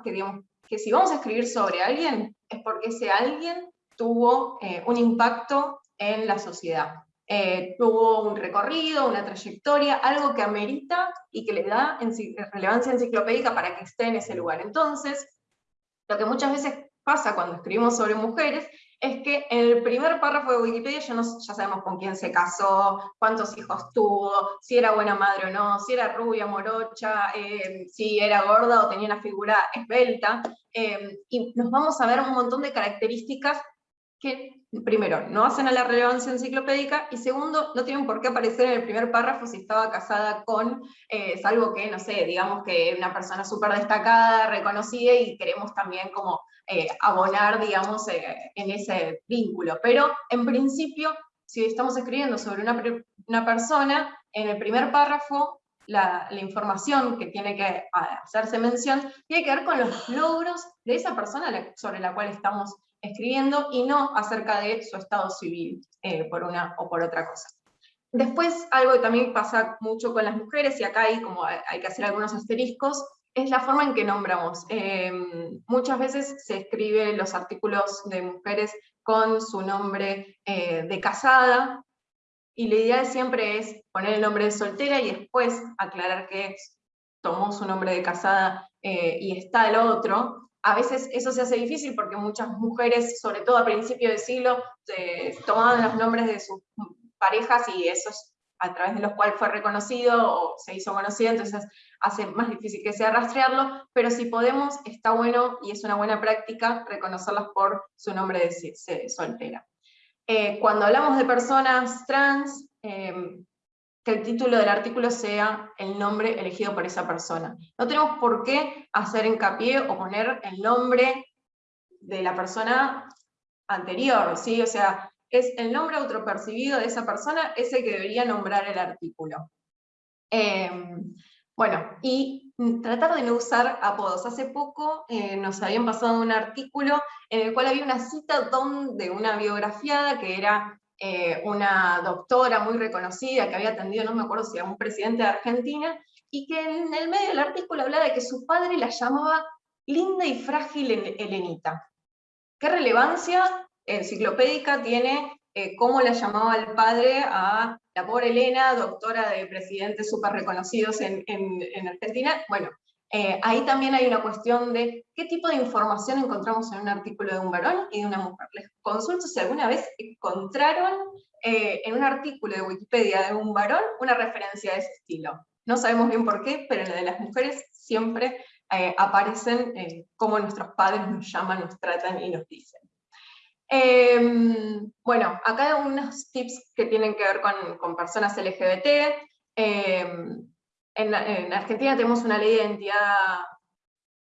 que, que si vamos a escribir sobre alguien, es porque ese alguien tuvo eh, un impacto en la sociedad. Eh, tuvo un recorrido, una trayectoria, algo que amerita y que le da relevancia enciclopédica para que esté en ese lugar. Entonces, lo que muchas veces pasa cuando escribimos sobre mujeres es que en el primer párrafo de Wikipedia ya, no, ya sabemos con quién se casó, cuántos hijos tuvo, si era buena madre o no, si era rubia, morocha, eh, si era gorda o tenía una figura esbelta, eh, y nos vamos a ver un montón de características que, primero, no hacen a la relevancia enciclopédica, y segundo, no tienen por qué aparecer en el primer párrafo si estaba casada con, eh, salvo que, no sé, digamos que una persona súper destacada, reconocida, y queremos también como eh, abonar, digamos, eh, en ese vínculo. Pero, en principio, si estamos escribiendo sobre una, persona, en el primer párrafo la, la, información que tiene que hacerse mención tiene que ver con los logros de esa persona sobre la cual estamos escribiendo y no acerca de su estado civil, eh, por una o por otra cosa. Después, algo que también pasa mucho con las mujeres, y acá hay, como hay que hacer algunos asteriscos, es la forma en que nombramos. Em, muchas veces se escriben los artículos de mujeres con su nombre eh, de casada, y la idea siempre es poner el nombre de soltera y después aclarar que tomó su nombre de casada eh, y está el otro, a veces eso se hace difícil porque muchas mujeres, sobre todo a principios de siglo, tomaban los nombres de sus parejas y esos a través de los cuales fue reconocido o se hizo conocido, entonces hace más difícil que sea rastrearlo, pero si podemos, está bueno y es una buena práctica reconocerlas por su nombre de soltera. Eh, cuando hablamos de personas trans, eh, que el título del artículo sea el nombre elegido por esa persona. No tenemos por qué hacer hincapié o poner el nombre de la persona anterior, ¿sí? O sea, es el nombre autopercibido de esa persona, ese que debería nombrar el artículo. Em, bueno, y tratar de no usar apodos. Hace poco eh, nos habían pasado un artículo en el cual había una cita de una biografiada que era eh, una doctora muy reconocida que había atendido, no me acuerdo si a un presidente de Argentina, y que en el medio del artículo hablaba de que su padre la llamaba linda y frágil Helenita. ¿Qué relevancia enciclopédica tiene eh, cómo la llamaba el padre a la pobre Elena, doctora de presidentes súper reconocidos en, en, Argentina? Bueno, eh, ahí también hay una cuestión de qué tipo de información encontramos en un artículo de un varón y de una mujer. Les consulto si alguna vez encontraron eh, en un artículo de Wikipedia de un varón una referencia de ese estilo. No sabemos bien por qué, pero en la de las mujeres siempre eh, aparecen cómo nuestros padres nos llaman, nos tratan y nos dicen. Em, bueno, acá hay unos tips que tienen que ver con, con personas LGBT. En, Argentina tenemos una ley de identidad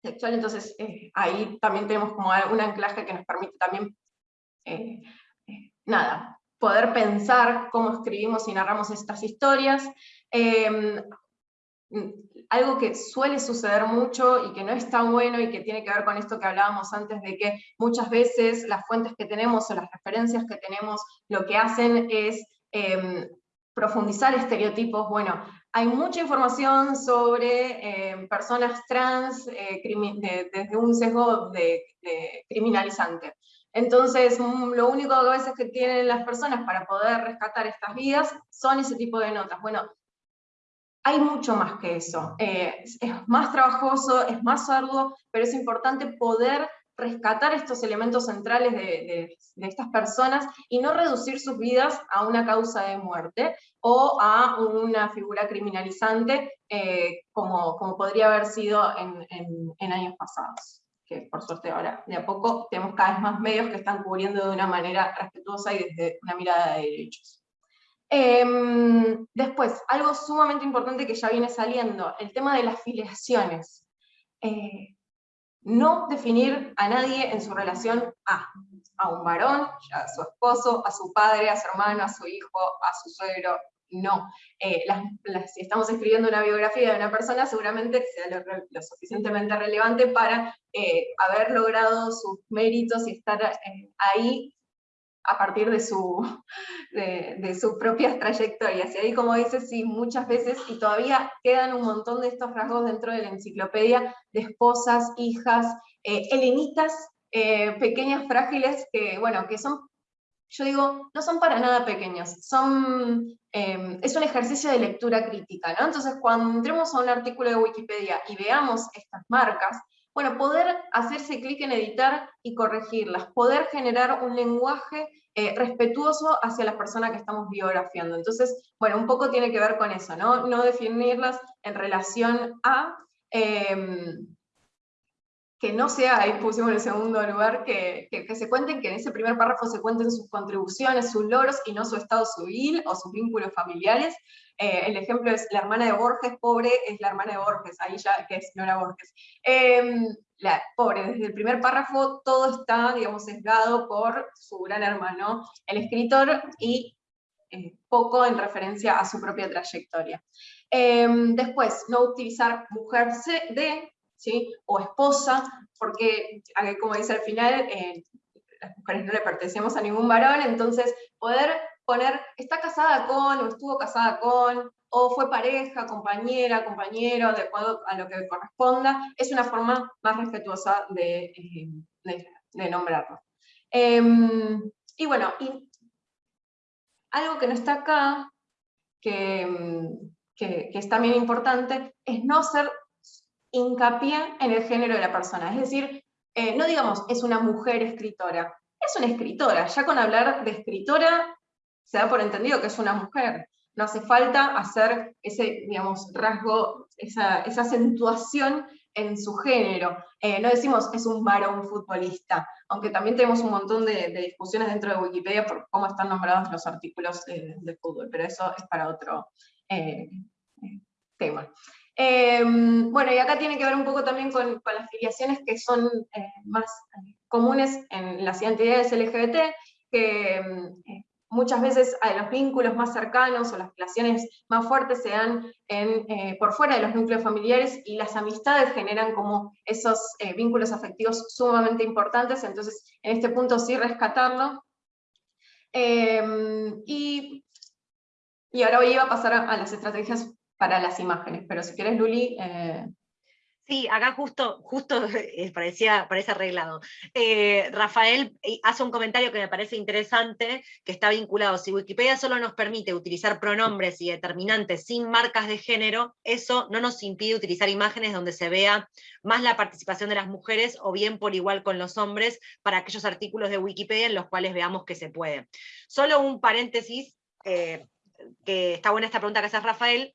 sexual, entonces eh, ahí también tenemos como un anclaje que nos permite también, eh, eh, nada, poder pensar cómo escribimos y narramos estas historias. Em, algo que suele suceder mucho y que no es tan bueno y que tiene que ver con esto que hablábamos antes de que muchas veces las fuentes que tenemos o las referencias que tenemos lo que hacen es em, profundizar estereotipos. Bueno, hay mucha información sobre eh, personas trans eh, desde un sesgo de, criminalizante. Entonces, mm, lo único que a veces que tienen las personas para poder rescatar estas vidas son ese tipo de notas. Bueno, hay mucho más que eso. Eh, es más trabajoso, es más arduo, pero es importante poder rescatar estos elementos centrales de, estas personas y no reducir sus vidas a una causa de muerte o a una figura criminalizante eh, como, podría haber sido en, años pasados. Que por suerte ahora de a poco tenemos cada vez más medios que están cubriendo de una manera respetuosa y desde una mirada de derechos. Em, después, algo sumamente importante que ya viene saliendo, el tema de las filiaciones. Eh, no definir a nadie en su relación a, a un varón, a su esposo, a su padre, a su hermano, a su hijo, a su suegro, no. Eh, si estamos escribiendo una biografía de una persona, seguramente sea lo, suficientemente relevante para eh, haber logrado sus méritos y estar eh, ahí a partir de, su, [laughs] de, sus propias trayectorias. Y ahí, como dices, sí, muchas veces, y todavía quedan un montón de estos rasgos dentro de la enciclopedia, de esposas, hijas, helenitas, pequeñas frágiles, que, bueno, que son yo digo, no son para nada pequeños, son, em, es un ejercicio de lectura crítica, ¿no? Entonces, cuando entremos a un artículo de Wikipedia y veamos estas marcas, bueno, poder hacerse clic en editar y corregirlas, poder generar un lenguaje eh, respetuoso hacia la persona que estamos biografiando. Entonces, bueno, un poco tiene que ver con eso, ¿no? No definirlas en relación a... Em, que no sea, ahí pusimos en el segundo lugar, que, que, se cuenten, que en ese primer párrafo se cuenten sus contribuciones, sus logros, y no su estado civil o sus vínculos familiares. Eh, el ejemplo es la hermana de Borges, pobre, es la hermana de Borges, ahí ya que es Nora Borges. Em, la, pobre, desde el primer párrafo todo está, digamos, sesgado por su gran hermano, el escritor, y eh, poco en referencia a su propia trayectoria. Em, después, no utilizar mujer de, o esposa, porque, como dice al final, eh, las mujeres no le pertenecemos a ningún varón, entonces poder poner, está casada con, o estuvo casada con, o fue pareja, compañera, compañero, de acuerdo a lo que corresponda, es una forma más respetuosa de, eh, nombrarlo. Em, y bueno, algo que no está acá, que, que, que, es también importante, es no ser hincapié en el género de la persona. Es decir, eh, no digamos, es una mujer escritora, es una escritora. Ya con hablar de escritora se da por entendido que es una mujer. No hace falta hacer ese, digamos, rasgo, esa, acentuación en su género. Eh, no decimos es un varón futbolista, aunque también tenemos un montón de, discusiones dentro de Wikipedia por cómo están nombrados los artículos de fútbol, pero eso es para otro eh, tema. Em, bueno, y acá tiene que ver un poco también con, las filiaciones que son eh, más eh, comunes en las identidades LGBT, que em, eh, muchas veces los vínculos más cercanos o las relaciones más fuertes se dan por fuera de los núcleos familiares y las amistades generan como esos vínculos afectivos sumamente importantes, entonces en este punto sí rescatarlo. Em, y, y ahora voy a pasar a las estrategias para las imágenes, pero si quieres, Luli... Eh, sí, acá justo, justo eh, parecía, parece arreglado. Eh, Rafael hace un comentario que me parece interesante, que está vinculado. Si Wikipedia solo nos permite utilizar pronombres y determinantes sin marcas de género, eso no nos impide utilizar imágenes donde se vea más la participación de las mujeres o bien por igual con los hombres para aquellos artículos de Wikipedia en los cuales veamos que se puede. Solo un paréntesis, que está buena esta pregunta que hace Rafael,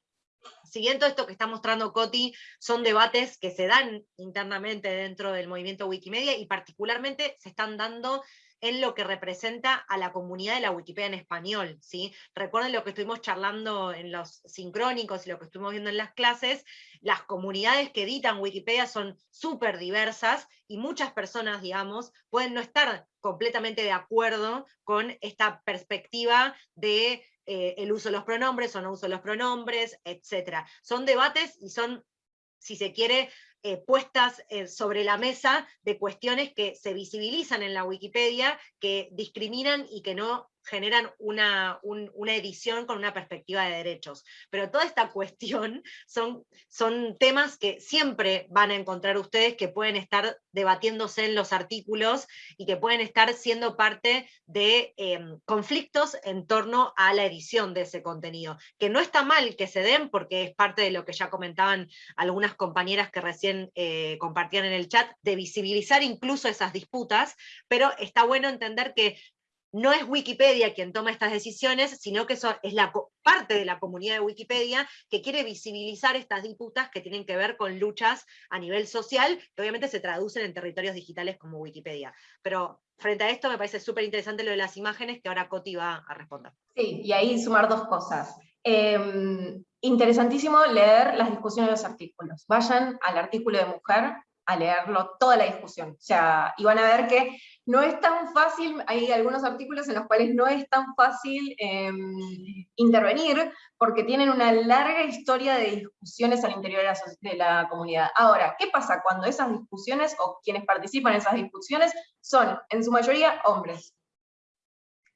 siguiendo esto que está mostrando Coti, son debates que se dan internamente dentro del movimiento Wikimedia y particularmente se están dando en lo que representa a la comunidad de la Wikipedia en español. ¿sí? Recuerden lo que estuvimos charlando en los sincrónicos y lo que estuvimos viendo en las clases, las comunidades que editan Wikipedia son súper diversas y muchas personas, digamos, pueden no estar completamente de acuerdo con esta perspectiva de eh, el uso de los pronombres o no uso de los pronombres, etc. Son debates y son, si se quiere, eh, puestas eh, sobre la mesa de cuestiones que se visibilizan en la Wikipedia, que discriminan y que no generan una, una, edición con una perspectiva de derechos. Pero toda esta [laughs] cuestión son, son temas que siempre van a encontrar ustedes que pueden estar debatiéndose en los artículos y que pueden estar siendo parte de em, conflictos en torno a la edición de ese contenido. Que no está mal que se den porque es parte de lo que ya comentaban algunas compañeras que recién eh, compartían en el chat, de visibilizar incluso esas disputas, pero está bueno entender que no es Wikipedia quien toma estas decisiones, sino que es la parte de la comunidad de Wikipedia que quiere visibilizar estas disputas que tienen que ver con luchas a nivel social, que obviamente se traducen en territorios digitales como Wikipedia. Pero frente a esto me parece súper interesante lo de las imágenes que ahora Coti va a responder. Sí, y ahí sumar dos cosas. Em, interesantísimo leer las discusiones de los artículos. Vayan al artículo de mujer a leerlo toda la discusión. O sea, y van a ver que no es tan fácil, hay algunos artículos en los cuales no es tan fácil em, intervenir, porque tienen una larga historia de discusiones al interior de la, de la, comunidad. Ahora, ¿qué pasa cuando esas discusiones, o quienes participan en esas discusiones, son en su mayoría hombres?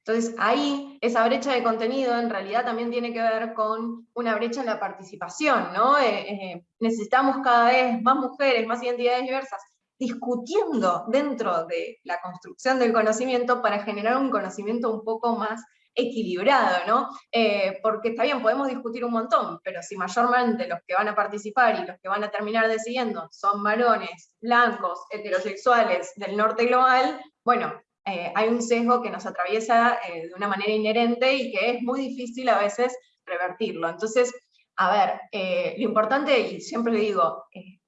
Entonces ahí esa brecha de contenido en realidad también tiene que ver con una brecha en la participación, ¿no? Eh, eh, necesitamos cada vez más mujeres, más identidades diversas, discutiendo dentro de la construcción del conocimiento para generar un conocimiento un poco más equilibrado, ¿no? Eh, porque está bien, podemos discutir un montón, pero si mayormente los que van a participar y los que van a terminar decidiendo son varones, blancos, heterosexuales del norte global, bueno, eh, hay un sesgo que nos atraviesa eh, de una manera inherente y que es muy difícil a veces revertirlo. Entonces, a ver, lo importante, y siempre le digo,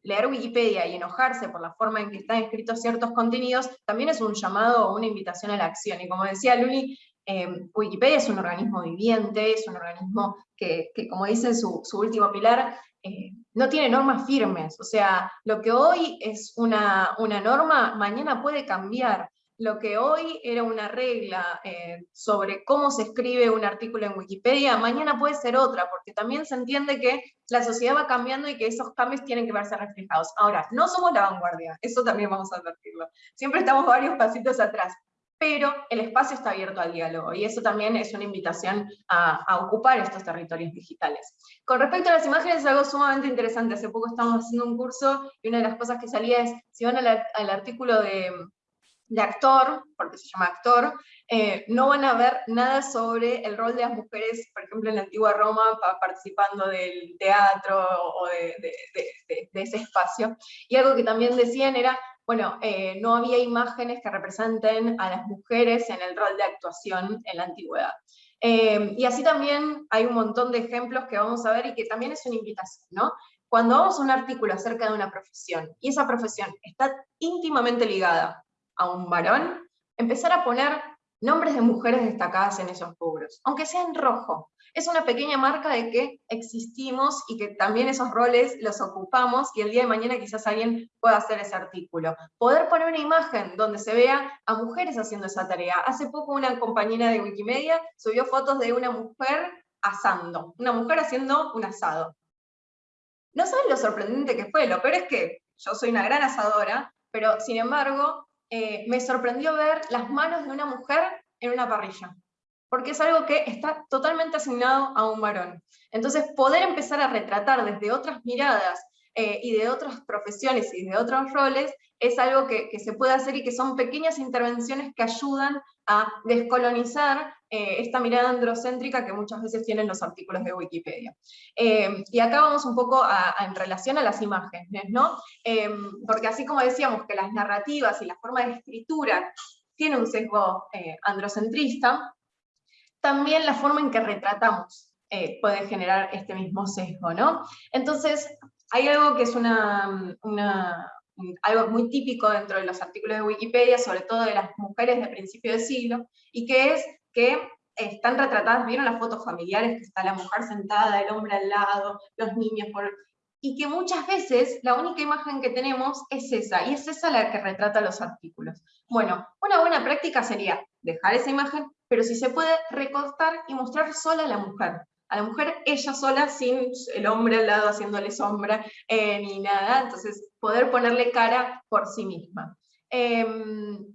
leer Wikipedia y enojarse por la forma en que están escritos ciertos contenidos, también es un llamado o una invitación a la acción. Y como decía Luli, em, Wikipedia es un organismo viviente, es un organismo que, como dice su, su último pilar, eh, no tiene normas firmes. O sea, lo que hoy es una, una norma, mañana puede cambiar lo que hoy era una regla eh, sobre cómo se escribe un artículo en Wikipedia, mañana puede ser otra, porque también se entiende que la sociedad va cambiando y que esos cambios tienen que verse reflejados. Ahora, no somos la vanguardia, eso también vamos a advertirlo. Siempre estamos varios pasitos atrás, pero el espacio está abierto al diálogo, y eso también es una invitación a, ocupar estos territorios digitales. Con respecto a las imágenes, es algo sumamente interesante. Hace poco estábamos haciendo un curso, y una de las cosas que salía es, si van al artículo de de actor, porque se llama actor, eh, no van a ver nada sobre el rol de las mujeres, por ejemplo, en la antigua Roma, participando del teatro o de, ese espacio. Y algo que también decían era, bueno, eh, no había imágenes que representen a las mujeres en el rol de actuación en la antigüedad. Eh, y así también hay un montón de ejemplos que vamos a ver y que también es una invitación, ¿no? Cuando vamos a un artículo acerca de una profesión, y esa profesión está íntimamente ligada a un varón, empezar a poner nombres de mujeres destacadas en esos rubros, aunque sea en rojo. Es una pequeña marca de que existimos y que también esos roles los ocupamos y el día de mañana quizás alguien pueda hacer ese artículo. Poder poner una imagen donde se vea a mujeres haciendo esa tarea. Hace poco una compañera de Wikimedia subió fotos de una mujer asando, una mujer haciendo un asado. No saben lo sorprendente que fue, lo peor es que yo soy una gran asadora, pero sin embargo eh, me sorprendió ver las manos de una mujer en una parrilla, porque es algo que está totalmente asignado a un varón. Entonces, poder empezar a retratar desde otras miradas eh, y de otras profesiones y de otros roles, es algo que, se puede hacer y que son pequeñas intervenciones que ayudan a descolonizar eh, esta mirada androcéntrica que muchas veces tienen los artículos de Wikipedia. Eh, y acá vamos un poco en relación a las imágenes, ¿no? porque así como decíamos que las narrativas y la forma de escritura tiene un sesgo androcentrista, también la forma en que retratamos puede generar este mismo sesgo, ¿no? Entonces, hay algo que es algo muy típico dentro de los artículos de Wikipedia, sobre todo de las mujeres de principio de siglo, y que es que están retratadas, vieron las fotos familiares, que está la mujer sentada, el hombre al lado, los niños, por... y que muchas veces la única imagen que tenemos es esa, y es esa la que retrata los artículos. Bueno, una buena práctica sería dejar esa imagen, pero si se puede recortar y mostrar sola a la mujer a la mujer ella sola, sin el hombre al lado haciéndole sombra, eh, ni nada, entonces poder ponerle cara por sí misma. Em,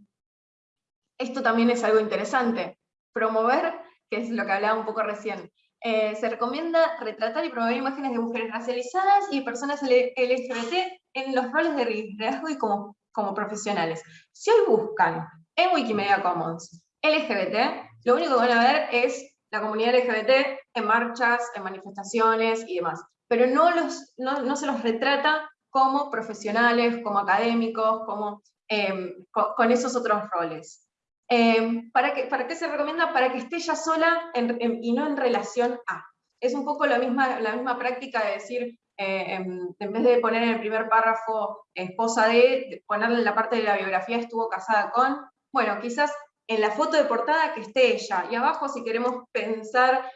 esto también es algo interesante, promover, que es lo que hablaba un poco recién, eh, se recomienda retratar y promover imágenes de mujeres racializadas y personas LGBT en los roles de liderazgo y como, como profesionales. Si hoy buscan en Wikimedia Commons LGBT, lo único que van a ver es la comunidad LGBT en marchas, en manifestaciones y demás, pero no, los, no, se los retrata como profesionales, como académicos, como, em, con, esos otros roles. Em, ¿para, qué, ¿Para qué se recomienda? Para que esté ella sola y no en relación a. Es un poco la misma, la misma práctica de decir, eh, em, en, vez de poner en el primer párrafo esposa de, ponerle la parte de la biografía estuvo casada con, bueno, quizás en la foto de portada que esté ella, y abajo si queremos pensar,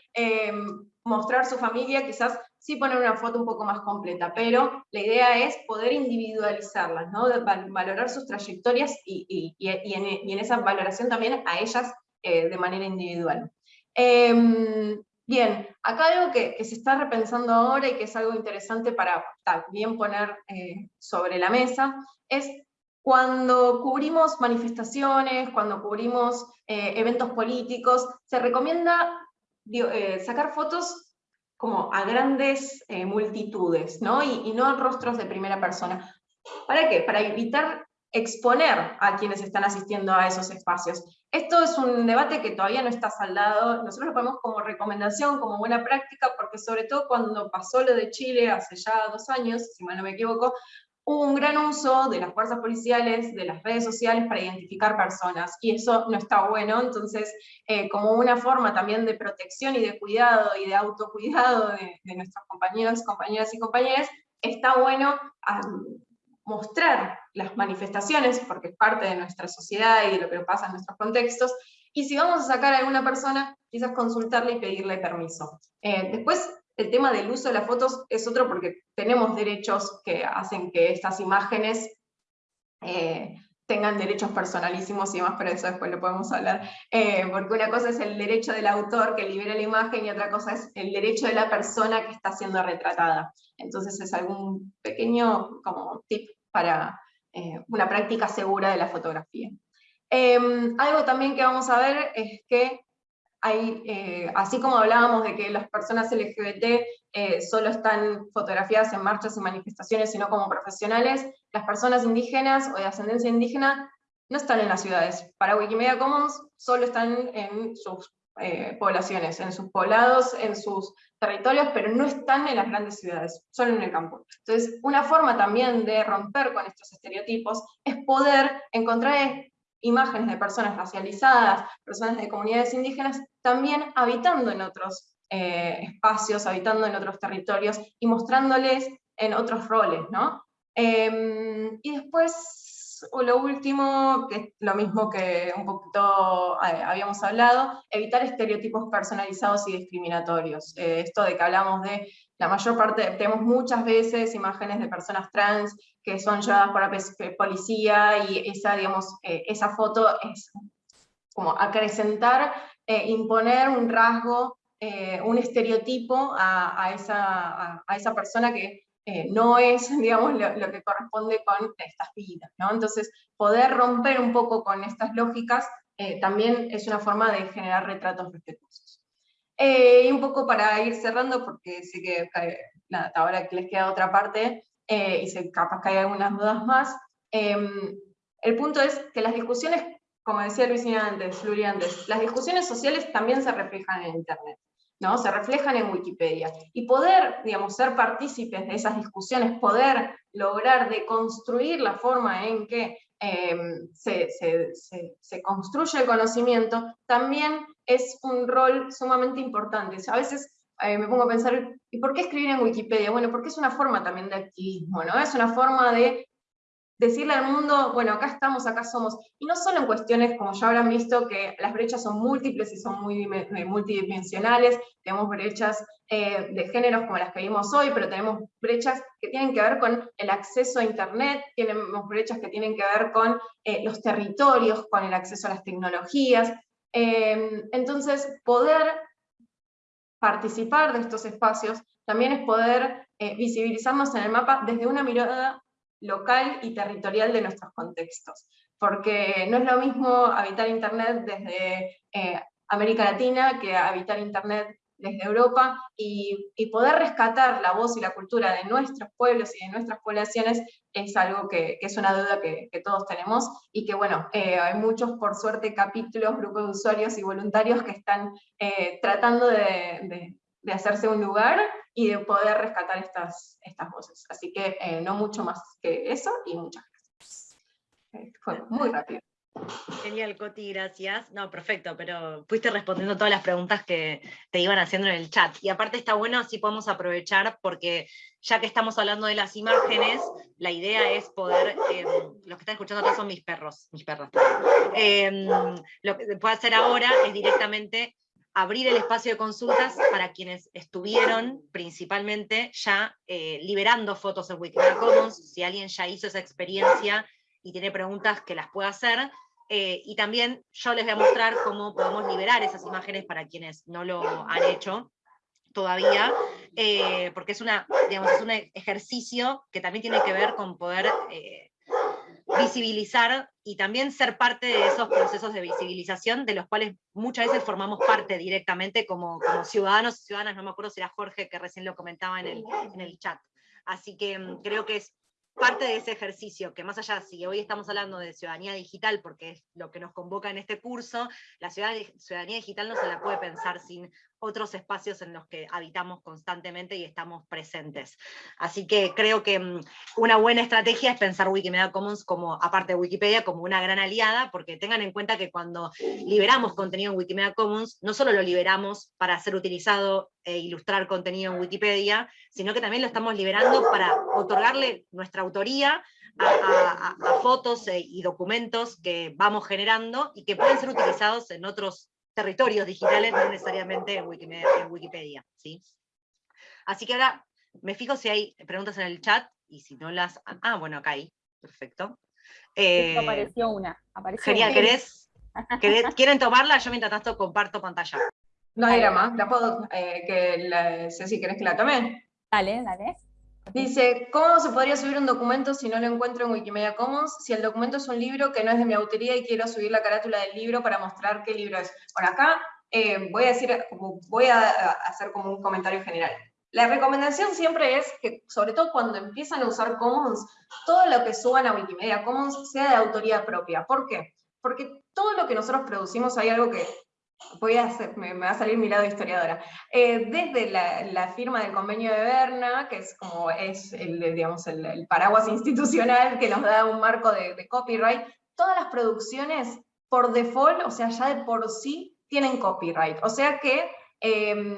mostrar su familia, quizás sí poner una foto un poco más completa, pero la idea es poder individualizarlas, valorar sus trayectorias y, en, esa valoración también a ellas eh, de manera individual. Em, bien, acá algo que, se está repensando ahora y que es algo interesante para también poner eh, sobre la mesa, es cuando cubrimos manifestaciones, cuando cubrimos eh, eventos políticos, se recomienda sacar fotos como a grandes multitudes, ¿no? Y, y no rostros de primera persona. ¿Para qué? Para evitar exponer a quienes están asistiendo a esos espacios. Esto es un debate que todavía no está saldado, nosotros lo ponemos como recomendación, como buena práctica, porque sobre todo cuando pasó lo de Chile hace ya dos años, si mal no me equivoco, hubo un gran uso de las fuerzas policiales, de las redes sociales para identificar personas, y eso no está bueno, entonces eh, como una forma también de protección y de cuidado y de autocuidado de, de nuestros compañeros, compañeras y compañeros, está bueno mostrar las manifestaciones, porque es parte de nuestra sociedad y de lo que pasa en nuestros contextos, y si vamos a sacar a alguna persona, quizás consultarle y pedirle permiso. Eh, después, el tema del uso de las fotos es otro porque tenemos derechos que hacen que estas imágenes eh, tengan derechos personalísimos y demás, pero eso después lo podemos hablar, eh, porque una cosa es el derecho del autor que libera la imagen y otra cosa es el derecho de la persona que está siendo retratada. Entonces es algún pequeño como tip para eh, una práctica segura de la fotografía. Em, algo también que vamos a ver es que hay, eh, así como hablábamos de que las personas LGBT eh, solo están fotografiadas en marchas y manifestaciones, sino como profesionales, las personas indígenas o de ascendencia indígena no están en las ciudades. Para Wikimedia Commons solo están en sus eh, poblaciones, en sus poblados, en sus territorios, pero no están en las grandes ciudades, solo en el campo. Entonces, una forma también de romper con estos estereotipos es poder encontrar imágenes de personas racializadas, personas de comunidades indígenas, también habitando en otros eh, espacios, habitando en otros territorios y mostrándoles en otros roles, ¿no? Em, y después lo último, que es lo mismo que un poquito eh, habíamos hablado, evitar estereotipos personalizados y discriminatorios. Eh, esto de que hablamos de la mayor parte, tenemos muchas veces imágenes de personas trans que son llevadas por la policía y esa, digamos, eh, esa foto es como acrecentar, imponer un rasgo, un estereotipo a, esa, a esa persona que eh, no es, [laughs] digamos, lo, que corresponde con estas vidas, ¿no? Entonces, poder romper un poco con estas lógicas eh, también es una forma de generar retratos respetuosos. Eh, y un poco para ir cerrando, porque sé que ahora que les queda otra parte, y sé, capaz que hay algunas dudas más, em, el punto es que las discusiones, como decía Luisina antes, Luri antes, las discusiones sociales también se reflejan en Internet. ¿No? se reflejan en Wikipedia. Y poder, digamos, ser partícipes de esas discusiones, poder lograr deconstruir la forma en que em, se, construye el conocimiento, también es un rol sumamente importante. a veces eh, me pongo a pensar, ¿y por qué escribir en Wikipedia? Bueno, porque es una forma también de activismo, ¿no? Es una forma de decirle al mundo, bueno, acá estamos, acá somos, y no solo en cuestiones, como ya habrán visto, que las brechas son múltiples y son muy eh, multidimensionales, tenemos brechas eh, de géneros como las que vimos hoy, pero tenemos brechas que tienen que ver con el acceso a Internet, tenemos brechas que tienen que ver con eh, los territorios, con el acceso a las tecnologías, em, entonces poder participar de estos espacios también es poder visibilizarnos en el mapa desde una mirada local y territorial de nuestros contextos. Porque no es lo mismo habitar Internet desde eh, América Latina que habitar Internet desde Europa y, poder rescatar la voz y la cultura de nuestros pueblos y de nuestras poblaciones es algo que, es una duda que, todos tenemos y que bueno, eh, hay muchos por suerte capítulos, grupos de usuarios y voluntarios que están eh, tratando de, de hacerse un lugar y de poder rescatar estas, estas voces. Así que eh, no mucho más que eso y muchas gracias. Eh, fue muy rápido. Genial, Coti, gracias. No, perfecto, pero fuiste respondiendo todas las preguntas que te iban haciendo en el chat. Y aparte está bueno, si podemos aprovechar, porque ya que estamos hablando de las imágenes, la idea es poder, eh, los que están escuchando acá son mis perros, mis perros. lo que puedo hacer ahora es directamente abrir el espacio de consultas para quienes estuvieron principalmente ya eh, liberando fotos en Wikimedia Commons, si alguien ya hizo esa experiencia y tiene preguntas que las pueda hacer, eh, y también yo les voy a mostrar cómo podemos liberar esas imágenes para quienes no lo han hecho todavía, eh, porque es, un ejercicio que también tiene que ver con poder visibilizar y también ser parte de esos procesos de visibilización de los cuales muchas veces formamos parte directamente como, ciudadanos y ciudadanas, no me acuerdo si era Jorge que recién lo comentaba en el, en el chat. Así que mm, creo que es parte de ese ejercicio, que más allá, si hoy estamos hablando de ciudadanía digital, porque es lo que nos convoca en este curso, la ciudadanía digital no se la puede pensar sin otros espacios en los que habitamos constantemente y estamos presentes. Así que creo que mm, una buena estrategia es pensar Wikimedia Commons como, aparte de Wikipedia, como una gran aliada, porque tengan en cuenta que cuando liberamos contenido en Wikimedia Commons, no solo lo liberamos para ser utilizado e ilustrar contenido en Wikipedia, sino que también lo estamos liberando para otorgarle nuestra autoría a, fotos e, y documentos que vamos generando y que pueden ser utilizados en otros territorios digitales, no necesariamente en Wikipedia, ¿sí? Así que ahora me fijo si hay preguntas en el chat, y si no las... Ah, bueno, acá hay, perfecto. Eh, apareció una. Apareció genial, [laughs] ¿querés, ¿quieren tomarla? Yo mientras tanto comparto pantalla. No hay drama, la puedo, eh, que la, si ¿querés que la tome? Dale, dale. Dice, ¿cómo se podría subir un documento si no lo encuentro en Wikimedia Commons? Si el documento es un libro que no es de mi autoría y quiero subir la carátula del libro para mostrar qué libro es. Por acá eh, voy a decir, voy a hacer como un comentario general. La recomendación siempre es que, sobre todo cuando empiezan a usar Commons, todo lo que suban a Wikimedia Commons sea de autoría propia. ¿Por qué? Porque todo lo que nosotros producimos, hay algo que voy a hacer, me, va a salir mi lado historiadora. Eh, desde la, firma del convenio de Berna, que es como es el, digamos, el, paraguas institucional que nos da un marco de, copyright, todas las producciones por default, o sea, ya de por sí, tienen copyright. O sea que em,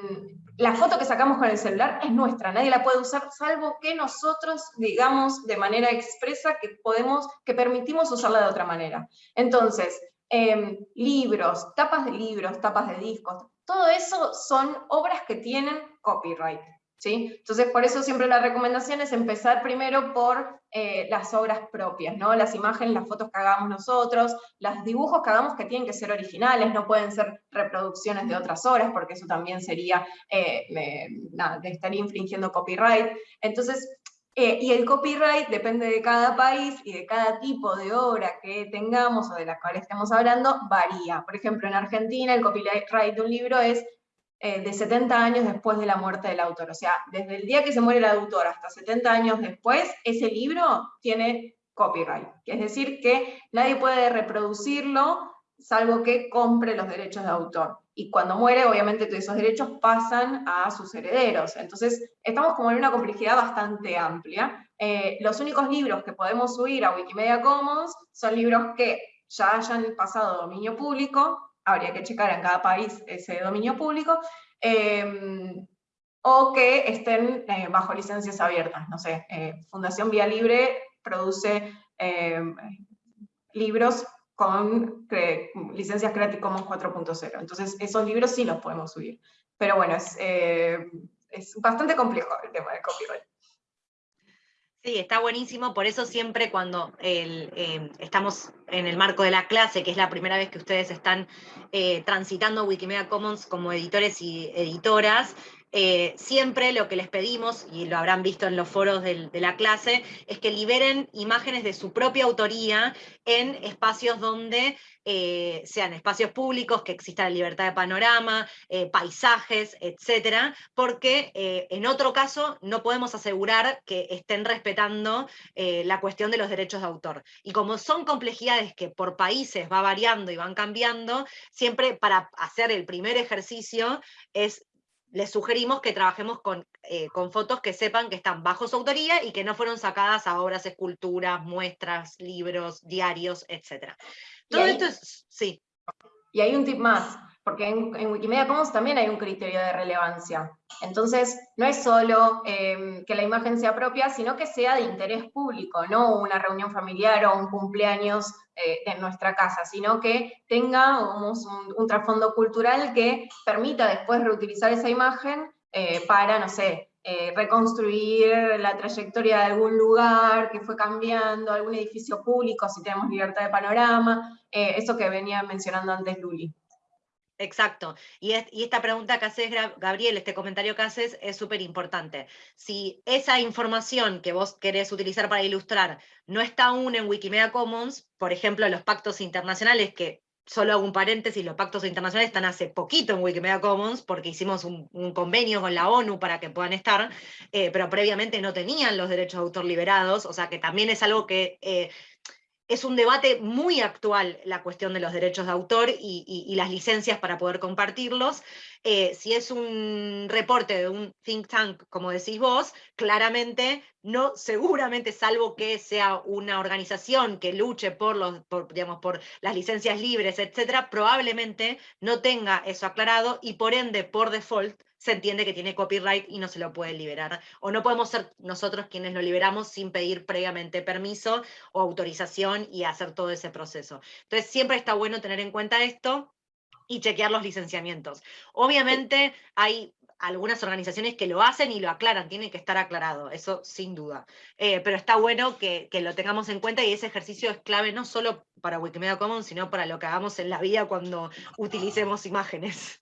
la foto que sacamos con el celular es nuestra, nadie la puede usar, salvo que nosotros digamos de manera expresa que podemos, que permitimos usarla de otra manera. Entonces, Em, libros, tapas de libros, tapas de discos, todo eso son obras que tienen copyright. ¿sí? Entonces, por eso siempre la recomendación es empezar primero por eh, las obras propias, ¿no? las imágenes, las fotos que hagamos nosotros, los dibujos que hagamos que tienen que ser originales, no pueden ser reproducciones de otras obras, porque eso también sería, eh, nada, de estar infringiendo copyright. Entonces, eh, y el copyright depende de cada país y de cada tipo de obra que tengamos o de la cual estemos hablando, varía. Por ejemplo, en Argentina el copyright de un libro es eh, de 70 años después de la muerte del autor. O sea, desde el día que se muere el autor hasta 70 años después, ese libro tiene copyright. Es decir, que nadie puede reproducirlo salvo que compre los derechos de autor y cuando muere, obviamente, todos esos derechos pasan a sus herederos. Entonces, estamos como en una complejidad bastante amplia. Eh, los únicos libros que podemos subir a Wikimedia Commons son libros que ya hayan pasado dominio público, habría que checar en cada país ese dominio público, em, o que estén eh, bajo licencias abiertas. No sé, eh, Fundación Vía Libre produce em, libros con licencias Creative Commons 4.0. Entonces, esos libros sí los podemos subir. Pero bueno, es, eh, es bastante complejo el tema de copyright. Sí, está buenísimo, por eso siempre cuando eh, estamos en el marco de la clase, que es la primera vez que ustedes están eh, transitando Wikimedia Commons como editores y editoras, eh, siempre lo que les pedimos, y lo habrán visto en los foros de la clase, es que liberen imágenes de su propia autoría en espacios donde eh, sean espacios públicos, que exista la libertad de panorama, eh, paisajes, etcétera, porque en otro caso no podemos asegurar que estén respetando la cuestión de los derechos de autor. Y como son complejidades que por países va variando y van cambiando, siempre para hacer el primer ejercicio es les sugerimos que trabajemos con, eh, con, fotos que sepan que están bajo su autoría y que no fueron sacadas a obras, esculturas, muestras, libros, diarios, etc. Todo esto es, sí. Y hay un tip más, porque en, Wikimedia Commons también hay un criterio de relevancia. Entonces, no es solo em, que la imagen sea propia, sino que sea de interés público, no una reunión familiar o un cumpleaños eh, en nuestra casa, sino que tenga un, trasfondo cultural que permita después reutilizar esa imagen eh, para, no sé, eh, reconstruir la trayectoria de algún lugar que fue cambiando, algún edificio público, si tenemos libertad de panorama, eso que venía mencionando antes Luli. Exacto. Y, esta pregunta que haces, Gabriel, este comentario que haces es súper importante. Si esa información que vos querés utilizar para ilustrar no está aún en Wikimedia Commons, por ejemplo, los pactos internacionales, que solo hago un paréntesis, los pactos internacionales están hace poquito en Wikimedia Commons, porque hicimos un, convenio con la ONU para que puedan estar, eh, pero previamente no tenían los derechos de autor liberados, o sea que también es algo que eh, es un debate muy actual la cuestión de los derechos de autor y, las licencias para poder compartirlos. Eh, si es un reporte de un think tank, como decís vos, claramente, no, seguramente, salvo que sea una organización que luche por, los, digamos, por las licencias libres, etcétera, probablemente no tenga eso aclarado y por ende, por default, se entiende que tiene copyright y no se lo puede liberar. O no podemos ser nosotros quienes lo liberamos sin pedir previamente permiso o autorización y hacer todo ese proceso. Entonces siempre está bueno tener en cuenta esto y chequear los licenciamientos. Obviamente hay algunas organizaciones que lo hacen y lo aclaran, tiene que estar aclarado, eso sin duda. Eh, pero está bueno que, que, lo tengamos en cuenta y ese ejercicio es clave no solo para Wikimedia Commons, sino para lo que hagamos en la vida cuando utilicemos imágenes.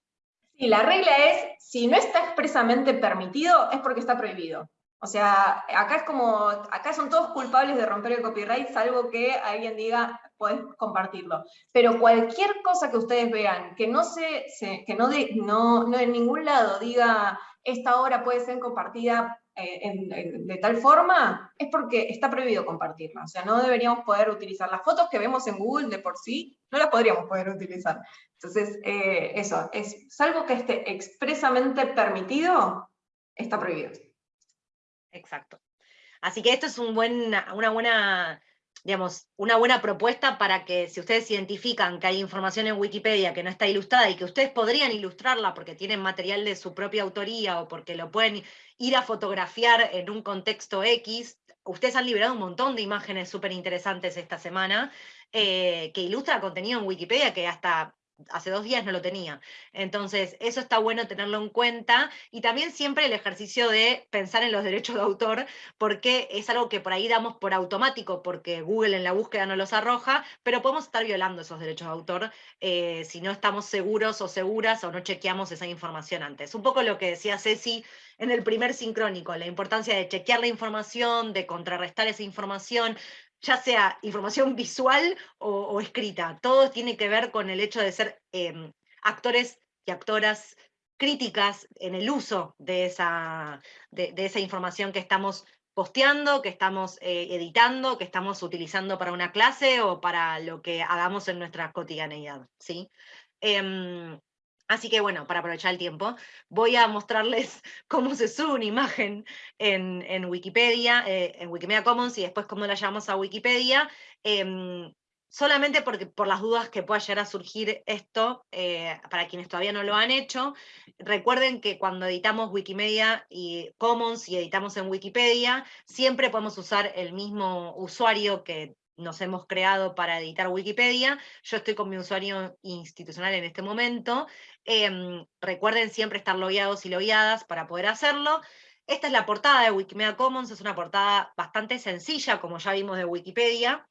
Sí, la regla es, si no está expresamente permitido, es porque está prohibido. O sea, acá es como, acá son todos culpables de romper el copyright, salvo que alguien diga, puedes compartirlo. Pero cualquier cosa que ustedes vean, que no se, que no, de, no, no en ningún lado diga, esta obra puede ser compartida eh, de tal forma, es porque está prohibido compartirla. O sea, no deberíamos poder utilizar las fotos que vemos en Google de por sí, no las podríamos poder utilizar. Entonces, eh, eso, es, salvo que esté expresamente permitido, está prohibido. Exacto. Así que esto es un buen, una buena digamos, una buena propuesta para que si ustedes identifican que hay información en Wikipedia que no está ilustrada y que ustedes podrían ilustrarla porque tienen material de su propia autoría o porque lo pueden ir a fotografiar en un contexto X, ustedes han liberado un montón de imágenes súper interesantes esta semana eh, que ilustra contenido en Wikipedia que hasta hace dos días no lo tenía. Entonces, eso está bueno tenerlo en cuenta y también siempre el ejercicio de pensar en los derechos de autor, porque es algo que por ahí damos por automático, porque Google en la búsqueda no los arroja, pero podemos estar violando esos derechos de autor eh, si no estamos seguros o seguras o no chequeamos esa información antes. Un poco lo que decía Ceci en el primer sincrónico, la importancia de chequear la información, de contrarrestar esa información, ya sea información visual o, escrita. Todo tiene que ver con el hecho de ser em, actores y actoras críticas en el uso de esa, de, esa información que estamos posteando, que estamos eh, editando, que estamos utilizando para una clase o para lo que hagamos en nuestra cotidianeidad. ¿sí? Em, Así que bueno, para aprovechar el tiempo, voy a mostrarles [laughs] cómo se sube una imagen en, Wikipedia, eh, en Wikimedia Commons y después cómo la llevamos a Wikipedia. Em, solamente porque, por las dudas que pueda llegar a surgir esto, eh, para quienes todavía no lo han hecho, recuerden que cuando editamos Wikimedia y Commons y editamos en Wikipedia, siempre podemos usar el mismo usuario que nos hemos creado para editar Wikipedia. Yo estoy con mi usuario institucional en este momento. Em, recuerden siempre estar logueados y logueadas para poder hacerlo. Esta es la portada de Wikimedia Commons, es una portada bastante sencilla, como ya vimos de Wikipedia,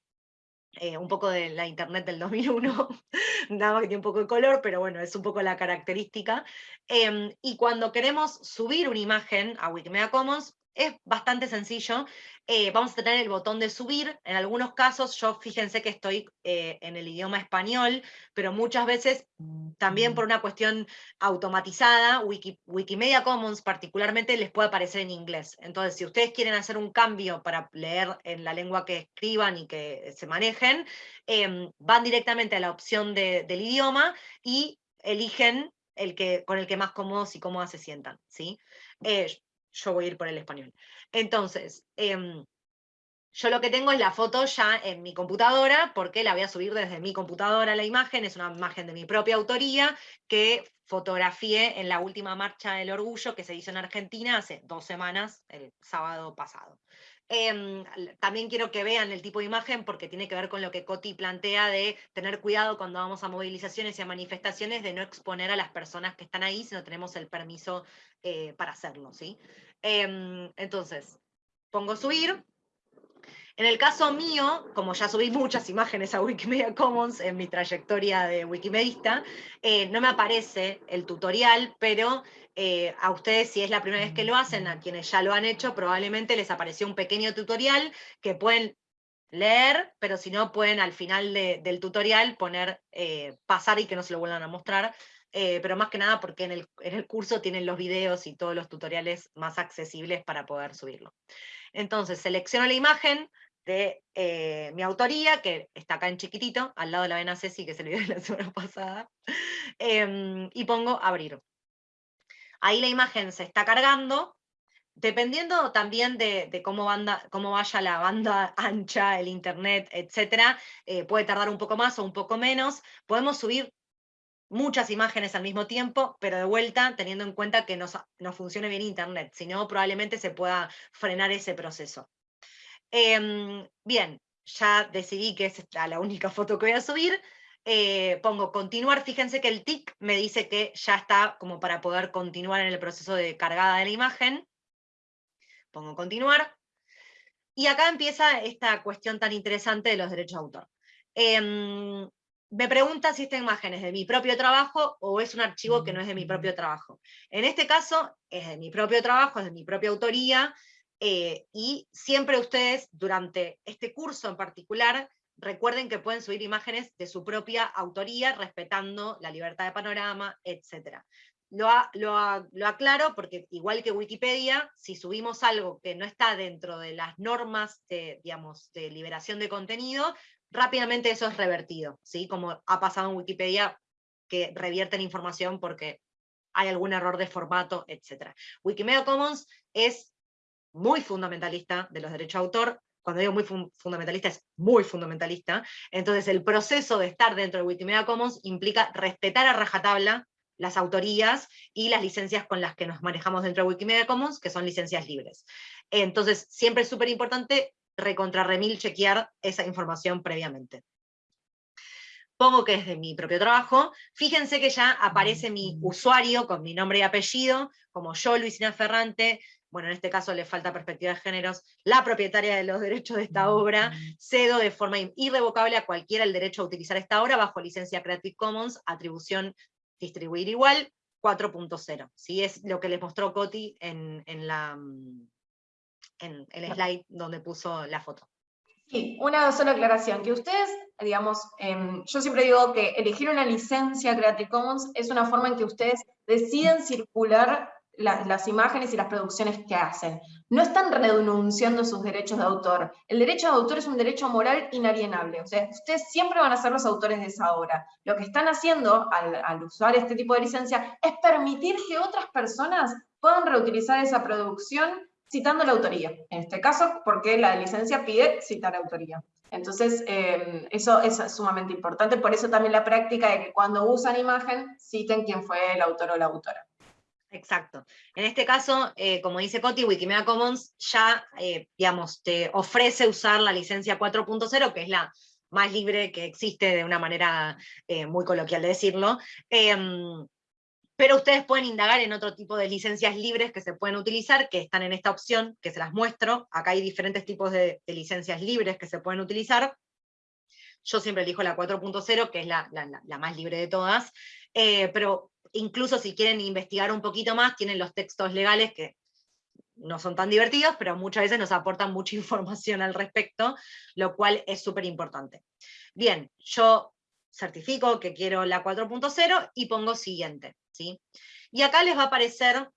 eh, un poco de la internet del 2001, [laughs] nada más que tiene un poco de color, pero bueno, es un poco la característica. Em, y cuando queremos subir una imagen a Wikimedia Commons, es bastante sencillo. Eh, vamos a tener el botón de subir. En algunos casos, yo fíjense que estoy eh, en el idioma español, pero muchas veces, también por una cuestión automatizada, Wikimedia Commons particularmente les puede aparecer en inglés. Entonces, si ustedes quieren hacer un cambio para leer en la lengua que escriban y que se manejen, em, van directamente a la opción del idioma y eligen el que, con el que más cómodos y cómodas se sientan. ¿sí? Eh, yo voy a ir por el español. Entonces, em, yo lo que tengo es la foto ya en mi computadora, porque la voy a subir desde mi computadora la imagen, es una imagen de mi propia autoría, que fotografié en la última marcha del orgullo que se hizo en Argentina hace dos semanas, el sábado pasado. Em, también quiero que vean el tipo de imagen porque tiene que ver con lo que Coti plantea de tener cuidado cuando vamos a movilizaciones y a manifestaciones de no exponer a las personas que están ahí si no tenemos el permiso eh, para hacerlo. ¿sí? Em, entonces, pongo subir, en el caso mío, como ya subí muchas imágenes a Wikimedia Commons en mi trayectoria de Wikimedista, eh, no me aparece el tutorial, pero eh, a ustedes si es la primera vez que lo hacen, a quienes ya lo han hecho, probablemente les apareció un pequeño tutorial que pueden leer, pero si no pueden al final del tutorial poner eh, pasar y que no se lo vuelvan a mostrar, pero más que nada porque en el, en el curso tienen los videos y todos los tutoriales más accesibles para poder subirlo. Entonces selecciono la imagen, de eh, mi autoría, que está acá en chiquitito, al lado de la vena Ceci, que se le dio [laughs] la semana pasada, em, y pongo abrir. Ahí la imagen se está cargando, dependiendo también de, cómo, banda, cómo, vaya la banda [laughs] ancha, el internet, etc., eh, puede tardar un poco más o un poco menos. Podemos subir muchas imágenes al mismo tiempo, pero de vuelta teniendo en cuenta que no, funcione bien internet, si no probablemente se pueda frenar ese proceso. Em, bien, ya decidí que es la única foto que voy a subir. Eh, pongo continuar, fíjense que el tic me dice que ya está como para poder continuar en el proceso de cargada de la imagen. Pongo continuar. Y acá empieza esta cuestión tan interesante de los derechos de autor. Em, me pregunta si esta imagen es de mi propio trabajo o es un archivo que no es de mi propio trabajo. En este caso es de mi propio trabajo, es de mi propia autoría, eh, y siempre ustedes, durante este curso en particular, recuerden que pueden subir imágenes de su propia autoría, respetando la libertad de panorama, etc. Lo, lo, aclaro porque igual que Wikipedia, si subimos algo que no está dentro de las normas de, digamos, de liberación de contenido, rápidamente eso es revertido, ¿sí? como ha pasado en Wikipedia, que revierten información porque hay algún error de formato, etc. Wikimedia Commons es muy fundamentalista de los derechos de autor, cuando digo muy fundamentalista es muy fundamentalista, entonces el proceso de estar dentro de Wikimedia Commons implica respetar a rajatabla las autorías y las licencias con las que nos manejamos dentro de Wikimedia Commons, que son licencias libres. Entonces siempre es súper importante recontra remil chequear esa información previamente. Pongo que es de mi propio trabajo, fíjense que ya aparece mi usuario con mi nombre y apellido, como yo, Luisina Ferrante, bueno, en este caso le falta perspectiva de géneros, la propietaria de los derechos de esta obra, cedo de forma irrevocable a cualquiera el derecho a utilizar esta obra bajo licencia Creative Commons, atribución distribuir igual, 4.0. ¿sí? Es lo que les mostró Coti en, la, mm, en el slide donde puso la foto. Sí, una sola aclaración, que ustedes, digamos, em, yo siempre digo que elegir una licencia Creative Commons es una forma en que ustedes deciden circular las imágenes y las producciones que hacen. No están renunciando sus derechos de autor. El derecho de autor es un derecho moral inalienable. O sea, ustedes siempre van a ser los autores de esa obra. Lo que están haciendo al, usar este tipo de licencia es permitir que otras personas puedan reutilizar esa producción citando la autoría. En este caso, porque la licencia pide citar autoría. Entonces, eh, eso es sumamente importante. Por eso también la práctica de que cuando usan imagen, citen quién fue el autor o la autora. Exacto. En este caso, eh, como dice Coti, Wikimedia Commons ya, eh, digamos, te ofrece usar la licencia 4.0, que es la más libre que existe de una manera eh, muy coloquial de decirlo, em, pero ustedes pueden indagar en otro tipo de licencias libres que se pueden utilizar, que están en esta opción, que se las muestro. Acá hay diferentes tipos de, licencias libres que se pueden utilizar. Yo siempre elijo la 4.0, que es la, más libre de todas, pero incluso si quieren investigar un poquito más, tienen los textos legales que no son tan divertidos, pero muchas veces nos aportan mucha [laughs] información al respecto, lo cual es súper importante. Bien, yo certifico que quiero la 4.0 y pongo siguiente. Y acá les va a aparecer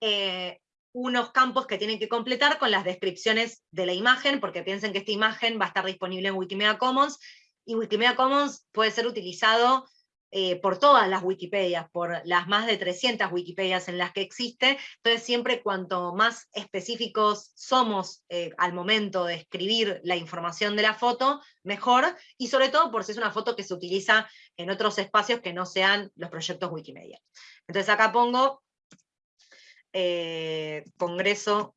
eh, unos campos que tienen que completar con las descripciones de la imagen, porque piensen que esta imagen va a estar disponible en Wikimedia Commons, y Wikimedia Commons puede ser utilizado eh, por todas las Wikipedias, por las más de 300 Wikipedias en las que existe, entonces siempre cuanto más específicos somos eh, al momento de escribir la información de la foto, mejor, y sobre todo por si es una foto que se utiliza en otros espacios que no sean los proyectos Wikimedia. Entonces acá pongo eh, Congreso,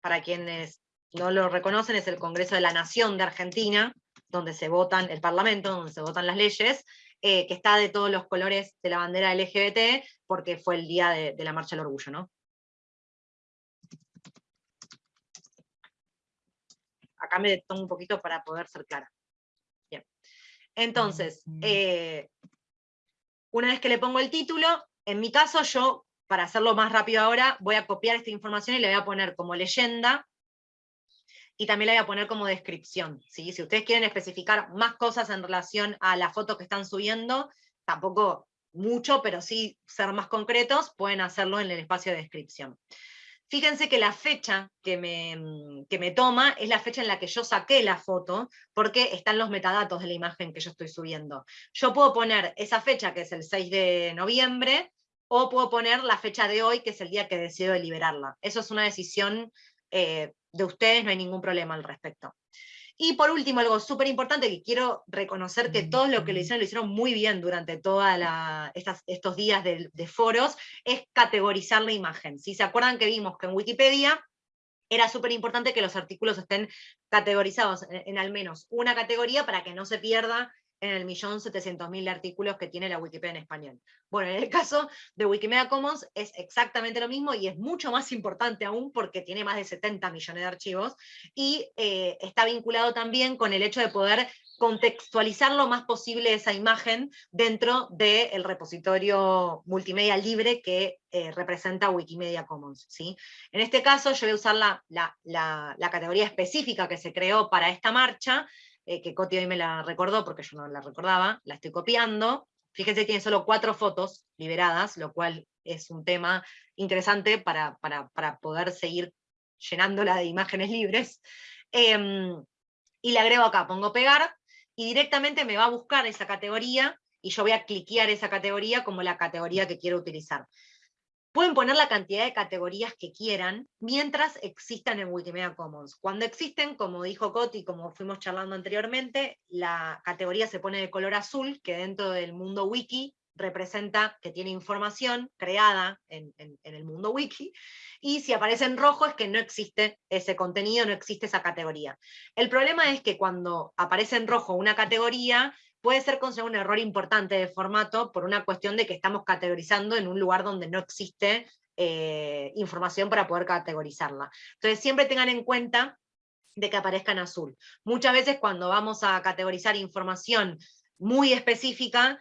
para quienes no lo reconocen, es el Congreso de la Nación de Argentina, donde se votan, el Parlamento, donde se votan las leyes, eh, que está de todos los colores de la bandera LGBT, porque fue el día de, la Marcha del Orgullo, ¿no? Acá me tomo un poquito para poder ser clara. Bien. Entonces, eh, una vez que le pongo el título, en mi caso yo, para hacerlo más rápido ahora, voy a copiar esta información y le voy a poner como leyenda y también la voy a poner como descripción. Si ustedes quieren especificar más cosas en relación a la foto que están subiendo, tampoco mucho, pero sí ser más concretos, pueden hacerlo en el espacio de descripción. Fíjense que la fecha que me, que me toma es la fecha en la que yo saqué la foto, porque están los metadatos de la imagen que yo estoy subiendo. Yo puedo poner esa fecha, que es el 6 de noviembre, o puedo poner la fecha de hoy, que es el día que decido liberarla. Eso es una decisión eh, de ustedes, no hay ningún problema al respecto. Y por último, algo súper importante que quiero reconocer que todos los que lo hicieron, lo hicieron muy bien durante todos estos días de, foros, es categorizar la imagen. Si se acuerdan que vimos que en Wikipedia era súper importante que los artículos estén categorizados en, al menos una categoría para que no se pierda en el millón setecientos mil artículos que tiene la Wikipedia en español. Bueno, en el [laughs] caso de Wikimedia Commons es exactamente lo mismo y es mucho más importante aún porque tiene más de 70 millones de archivos y eh, está vinculado también con el hecho de poder contextualizar lo más posible esa imagen dentro del repositorio multimedia libre que eh, representa Wikimedia Commons. ¿sí? En este caso yo voy a usar la, la categoría específica que se creó para esta marcha, eh, que Coti hoy me la recordó porque yo no la recordaba, la estoy copiando. Fíjense, tiene solo cuatro fotos liberadas, lo cual es un tema interesante para, poder seguir llenándola de imágenes libres. Em, y le agrego acá, pongo pegar, y directamente me va a buscar esa categoría, y yo voy a cliquear esa categoría como la categoría que quiero utilizar. Pueden poner la cantidad de categorías que quieran mientras existan en Wikimedia Commons. Cuando existen, como dijo Coti, como fuimos charlando anteriormente, la categoría se pone de color azul, que dentro del mundo wiki representa que tiene información creada en, el mundo wiki, y si aparece en rojo es que no existe ese contenido, no existe esa categoría. El problema es que cuando aparece en rojo una categoría, puede ser considerado un error importante de formato por una cuestión de que estamos categorizando en un lugar donde no existe eh, información para poder categorizarla. Entonces siempre tengan en cuenta de que aparezca en azul. Muchas veces cuando vamos a categorizar información muy específica,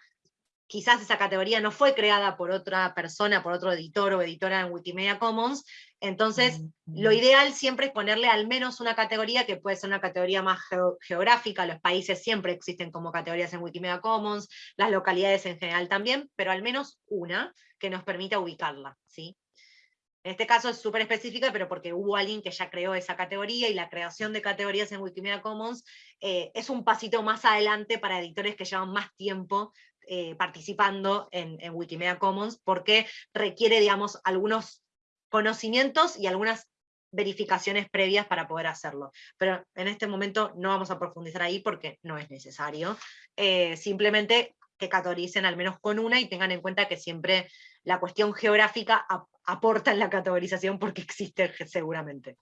quizás esa categoría no fue creada por otra persona, por otro editor o editora en Wikimedia Commons, entonces lo ideal siempre es ponerle al menos una categoría que puede ser una categoría más geográfica, los países siempre existen como categorías en Wikimedia Commons, las localidades en general también, pero al menos una que nos permita ubicarla. ¿sí? En este caso es súper específica, pero porque hubo alguien que ya creó esa categoría y la creación de categorías en Wikimedia Commons eh, es un pasito más adelante para editores que llevan más tiempo eh, participando en, Wikimedia Commons, porque requiere, digamos, algunos conocimientos y algunas verificaciones previas para poder hacerlo. Pero en este momento no vamos a profundizar ahí porque no es necesario. Eh, simplemente que categoricen al menos con una y tengan en cuenta que siempre la cuestión geográfica aporta en la categorización porque existe seguramente.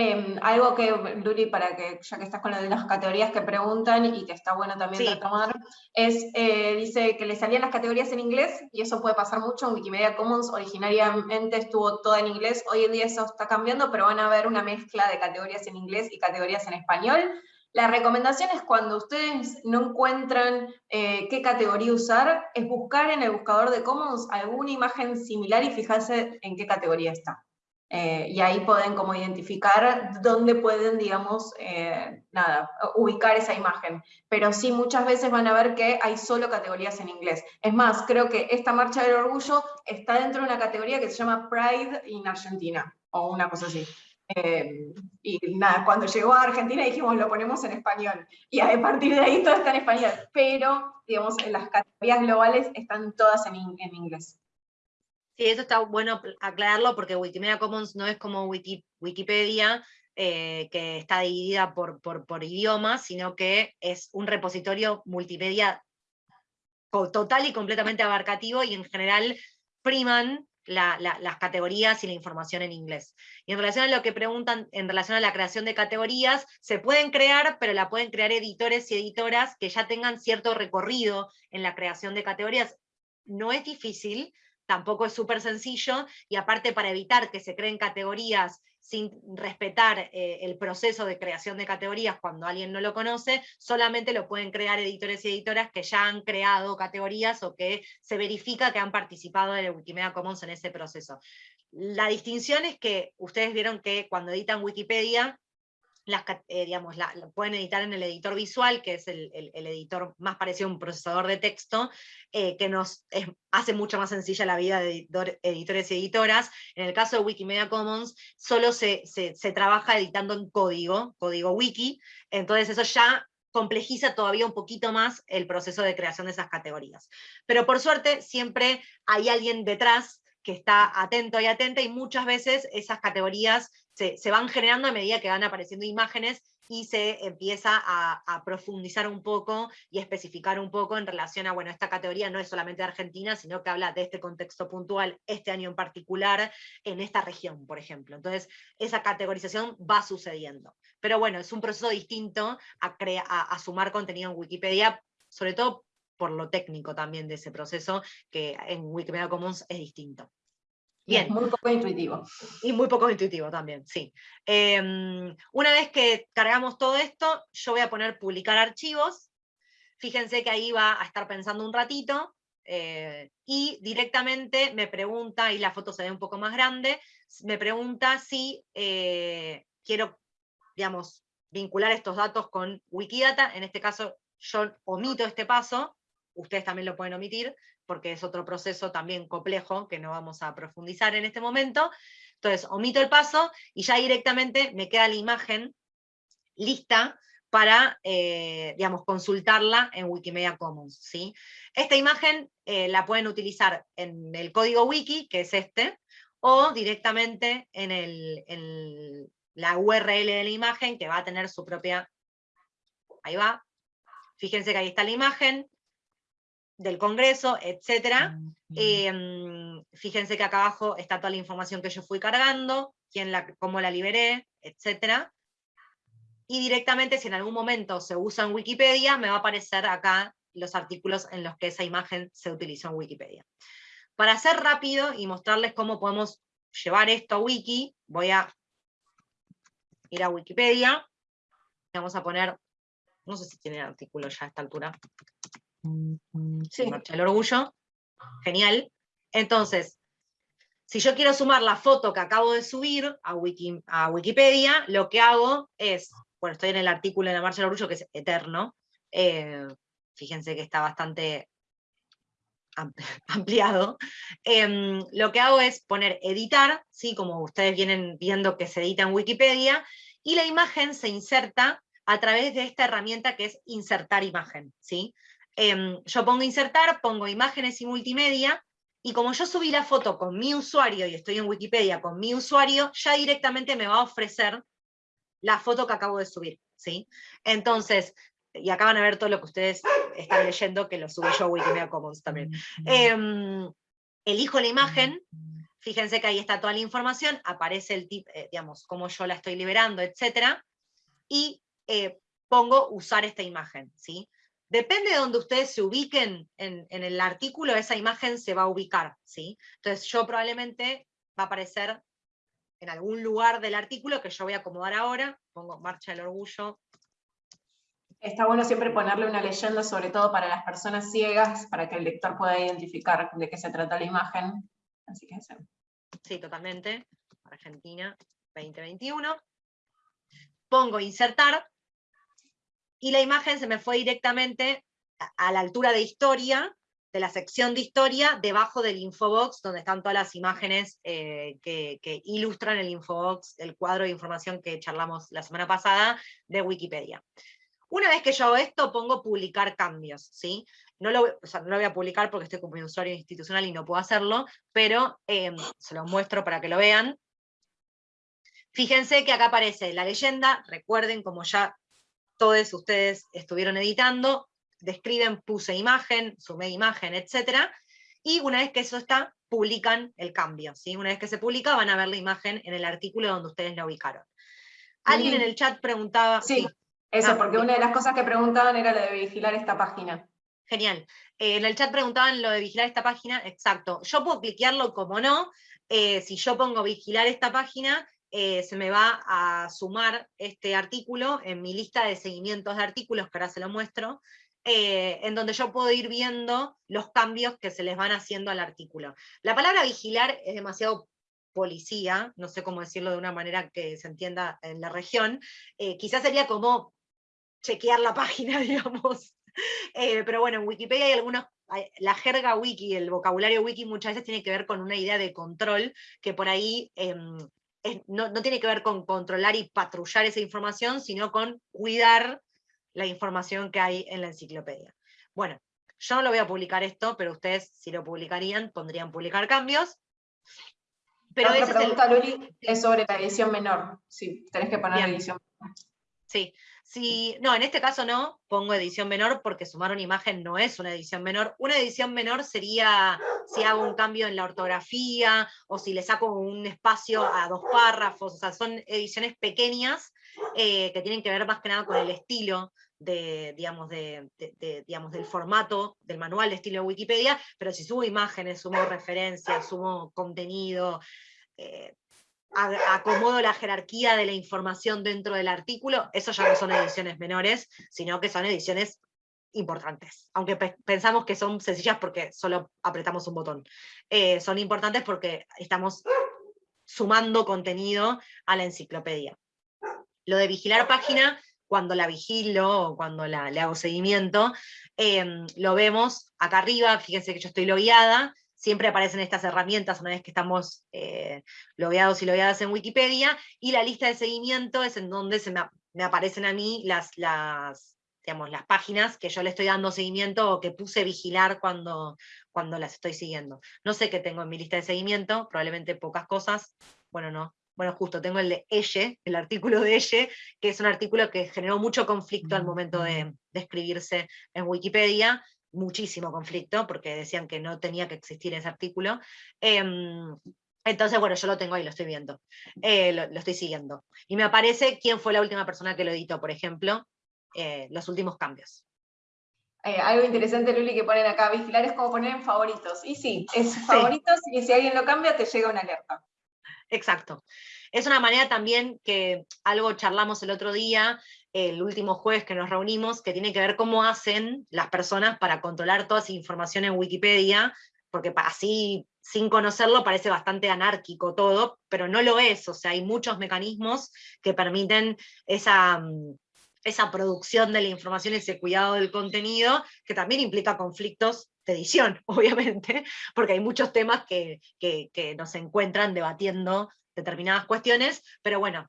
Em, algo que, Luli, para que, ya que estás con las categorías que preguntan y que está bueno también retomar, es, eh, dice que le salían las categorías en inglés, y eso puede pasar mucho, en Wikimedia Commons originariamente estuvo todo en inglés, hoy en día eso está cambiando, pero van a ver una mezcla de categorías en inglés y categorías en español. La recomendación es cuando ustedes no encuentran eh, qué categoría usar, es buscar en el buscador de Commons alguna imagen similar y fijarse en qué categoría está. Eh, y ahí pueden como identificar dónde pueden, digamos, eh, nada, ubicar esa imagen. Pero sí muchas veces van a ver que hay solo categorías en inglés. Es más, creo que esta Marcha del Orgullo está dentro de una categoría que se llama Pride in Argentina, o una cosa así. Eh, y nada, cuando llegó a Argentina dijimos, lo ponemos en español. Y a partir de ahí todo está en español. Pero, digamos, las categorías globales están todas en, inglés. Sí, eso está bueno aclararlo porque Wikimedia Commons no es como Wikipedia, eh, que está dividida por, por, idiomas, sino que es un repositorio multimedia total y completamente abarcativo y en general priman las categorías y la información en inglés. Y en relación a lo que preguntan, en relación a la creación de categorías, se pueden crear, pero la pueden crear editores y editoras que ya tengan cierto recorrido en la creación de categorías. No es difícil, tampoco es súper sencillo, y aparte para evitar que se creen categorías sin respetar eh, el proceso de creación de categorías cuando alguien no lo conoce, solamente lo pueden crear editores y editoras que ya han creado categorías o que se verifica que han participado de Wikimedia Commons en ese proceso. La distinción es que ustedes vieron que cuando editan Wikipedia, las, eh, digamos, la, pueden editar en el editor visual, que es el, editor más parecido a un procesador de texto, eh, que nos hace mucho más sencilla la vida de editores y editoras. En el caso de Wikimedia Commons, solo se, se, trabaja editando en código, código wiki, entonces eso ya complejiza todavía un poquito más el proceso de creación de esas categorías. Pero por suerte siempre hay alguien detrás que está atento y atenta, y muchas veces esas categorías se, van generando a medida que van apareciendo imágenes y se empieza a, profundizar un poco y especificar un poco en relación a, bueno, esta categoría no es solamente de Argentina, sino que habla de este contexto puntual, este año en particular, en esta región, por ejemplo. Entonces, esa categorización va sucediendo. Pero bueno, es un proceso distinto a, a sumar contenido en Wikipedia, sobre todo por lo técnico también de ese proceso, que en Wikimedia Commons es distinto. Bien. muy poco intuitivo. Y muy poco intuitivo también, sí. Em, una vez que cargamos todo esto, yo voy a poner publicar archivos. Fíjense que ahí va a estar pensando un ratito. Eh, y directamente me pregunta, y la foto se ve un poco más grande, me pregunta si eh, quiero, digamos, vincular estos datos con Wikidata. En este caso, yo omito este paso, ustedes también lo pueden omitir, porque es otro proceso también complejo que no vamos a profundizar en este momento. Entonces, omito el paso y ya directamente me queda la imagen lista para, eh, digamos, consultarla en Wikimedia Commons. ¿sí? Esta imagen eh, la pueden utilizar en el código wiki, que es este, o directamente en, el, la URL de la imagen, que va a tener su propia... Ahí va. Fíjense que ahí está la imagen, del Congreso, etc. Em, fíjense que acá abajo está toda la información que yo fui cargando, quién la, cómo la liberé, etc. Y directamente, si en algún momento se usa en Wikipedia, me va a aparecer acá los artículos en los que esa imagen se utilizó en Wikipedia. Para hacer rápido y mostrarles cómo podemos llevar esto a Wiki, voy a ir a Wikipedia, vamos a poner, no sé si tiene artículo ya a esta altura, Sí, el orgullo. Genial. Entonces, si yo quiero sumar la foto que acabo de subir a, a Wikipedia, lo que hago es, bueno, estoy en el artículo de la Marcha del Orgullo, que es eterno, eh, fíjense que está bastante [laughs] ampliado, em, lo que hago es poner editar, ¿sí? como ustedes vienen viendo que se edita en Wikipedia, y la imagen se inserta a través de esta herramienta que es insertar imagen. ¿sí? Em, yo pongo insertar, pongo imágenes y multimedia, y como yo subí la foto con mi usuario y estoy en Wikipedia con mi usuario, ya directamente me va a ofrecer la foto que acabo de subir. ¿sí? Entonces, y acá van a ver todo lo que ustedes están leyendo, que lo subí yo a Wikimedia Commons también. Em, elijo la imagen, fíjense que ahí está toda la información, aparece el tip, eh, digamos, cómo yo la estoy liberando, etc. Y eh, pongo usar esta imagen. ¿sí? Depende de donde ustedes se ubiquen en, el artículo, esa imagen se va a ubicar, ¿sí? Entonces yo probablemente va a aparecer en algún lugar del artículo que yo voy a acomodar ahora, pongo Marcha del Orgullo. Está bueno siempre ponerle una leyenda, sobre todo para las personas ciegas, para que el lector pueda identificar de qué se trata la imagen. Así que sí. Sí, totalmente. Argentina 2021. Pongo insertar, y la imagen se me fue directamente a la altura de historia, de la sección de historia debajo del infobox, donde están todas las imágenes eh, que, ilustran el infobox, el cuadro de información que charlamos la semana pasada de Wikipedia. Una vez que yo hago esto, pongo publicar cambios, ¿sí? No lo, no lo voy a publicar porque estoy como un usuario institucional y no puedo hacerlo, pero em, se lo muestro para que lo vean. Fíjense que acá aparece la leyenda, recuerden como ya todos ustedes estuvieron editando, describen, puse imagen, sumé imagen, etc. Y una vez que eso está, publican el cambio. ¿sí? Una vez que se publica, van a ver la imagen en el artículo donde ustedes la ubicaron. Alguien en el chat preguntaba... Sí, eso, ah, porque una de las cosas que preguntaban era lo de vigilar esta página. Genial. Eh, en el chat preguntaban lo de vigilar esta página, exacto. Yo puedo cliquearlo como no, eh, si yo pongo vigilar esta página, eh, se me va a sumar este artículo en mi lista de seguimientos de artículos, que ahora se lo muestro, eh, en donde yo puedo ir viendo los cambios que se les van haciendo al artículo. La palabra vigilar es demasiado policía, no sé cómo decirlo de una manera que se entienda en la región, eh, quizás sería como chequear la [laughs] página, digamos. pero bueno, en Wikipedia hay algunos, la jerga wiki, el vocabulario wiki muchas veces tiene que ver con una idea de control, que por ahí em, no, tiene que ver con controlar y patrullar esa información, sino con cuidar la información que hay en la enciclopedia. Bueno, yo no lo voy a publicar esto, pero ustedes si lo publicarían, pondrían publicar cambios. Pero la pregunta, Luli, es sobre la edición menor. Sí, tenés que poner la edición menor. Sí, si, no, en este caso no, pongo edición menor porque sumar una imagen no es una edición menor. Una edición menor sería si hago un cambio en la ortografía o si le saco un espacio a dos párrafos, o sea, son ediciones pequeñas eh, que tienen que ver más que nada con el estilo de, digamos, de, digamos, del formato del manual de estilo de Wikipedia, pero si subo imágenes, sumo referencias, sumo contenido, eh, acomodo la jerarquía de la información dentro del artículo, eso ya no son ediciones menores, sino que son ediciones importantes, aunque pensamos que son sencillas porque solo apretamos un botón. Eh, son importantes porque estamos sumando contenido a la enciclopedia. Lo de vigilar página, cuando la vigilo o cuando la, le hago seguimiento, em, lo vemos acá arriba, fíjense que yo estoy logueada, siempre aparecen estas herramientas una vez que estamos eh, logueados y logueadas en Wikipedia, y la lista de seguimiento es en donde se me, aparecen a mí las, las, digamos, las páginas que yo le estoy dando seguimiento o que puse vigilar cuando, cuando las estoy siguiendo. No sé qué tengo en mi lista de seguimiento, probablemente pocas cosas, bueno, no. Bueno, justo tengo el de Elle, el artículo de Elle, que es un artículo que generó mucho conflicto al momento de, de escribirse en Wikipedia, muchísimo conflicto, porque decían que no tenía que existir ese artículo. Em, entonces, bueno, yo lo tengo ahí, lo estoy viendo, eh, lo, estoy siguiendo. Y me aparece quién fue la última persona que lo editó, por ejemplo, eh, los últimos cambios. Eh, algo interesante, Luli, que ponen acá, vigilar es como poner en favoritos. Y sí, es favoritos y si alguien lo cambia te llega una alerta. Exacto. Es una manera también que algo charlamos el otro día, el último jueves que nos reunimos, que tiene que ver cómo hacen las personas para controlar toda esa información en Wikipedia, porque así, sin conocerlo, parece bastante anárquico todo, pero no lo es, o sea, hay muchos mecanismos que permiten esa, mm, esa producción de la información, ese cuidado del contenido, que también implica conflictos de edición, [laughs] obviamente, porque hay muchos temas que, que, que nos encuentran debatiendo determinadas cuestiones, pero bueno,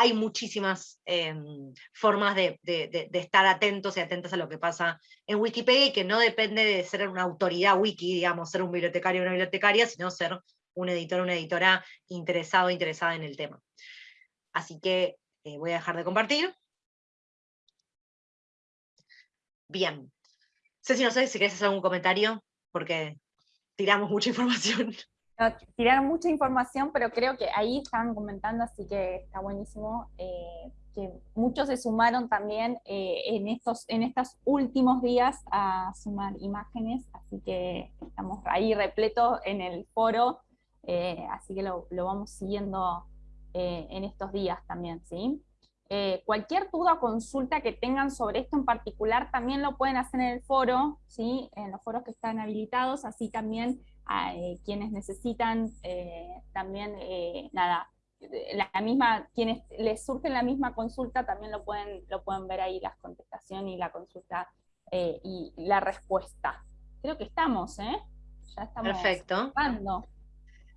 hay muchísimas em, formas de, estar atentos y atentas a lo que pasa en Wikipedia y que no depende de ser una autoridad wiki, digamos, ser un bibliotecario o una bibliotecaria, sino ser un editor o una editora interesado o interesada en el tema. Así que eh, voy a dejar de compartir. Bien. Ceci, no sé si querés hacer algún comentario, porque tiramos mucha [laughs] información tiraron mucha información, pero creo que ahí estaban comentando, así que está buenísimo, eh, que muchos se sumaron también eh, en, estos, en estos últimos días a sumar imágenes, así que estamos ahí repletos en el foro, eh, así que lo, lo vamos siguiendo en estos días también, ¿sí? cualquier duda o consulta que tengan sobre esto en particular también lo pueden hacer en el foro, ¿sí? en los foros que están habilitados, así también eh, quienes necesitan eh, también, eh, nada, la misma, quienes les surge la misma consulta también lo pueden, lo pueden ver ahí, la contestación y la consulta y la respuesta. creo que estamos, ¿eh? Ya estamos Perfecto.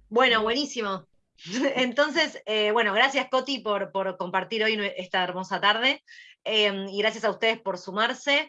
Bueno, buenísimo. [laughs] Entonces, eh, bueno, gracias Coti por, por, compartir hoy esta hermosa tarde y gracias a ustedes por sumarse.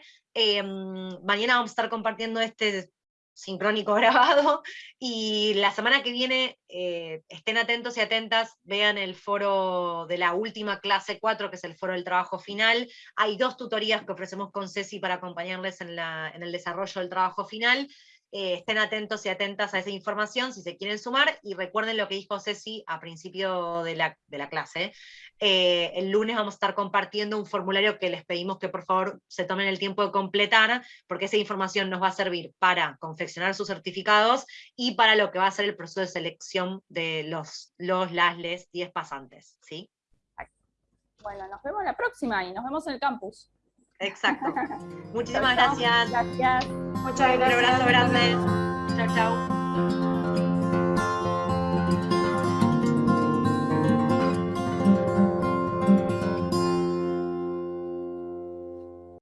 Mañana vamos a estar compartiendo este sincrónico [laughs] grabado, y la semana que viene eh, estén atentos y atentas, vean el foro de la última clase 4, que es el foro del trabajo final, hay dos tutorías que ofrecemos con Ceci para acompañarles en, en el desarrollo del trabajo final, eh, estén atentos y atentas a esa información si se quieren sumar, y recuerden lo que dijo Ceci a principio de la, clase. Eh, el lunes vamos a estar compartiendo un formulario que les pedimos que por favor se tomen el tiempo de completar, porque esa información nos va a servir para confeccionar sus certificados y para lo que va a ser el proceso de selección de los, los las, les 10 pasantes. ¿sí? Bueno, nos vemos la próxima y nos vemos en el campus. Exacto. [laughs] Muchísimas gracias. Gracias. Muchas gracias. Un abrazo grande. Chao, chao.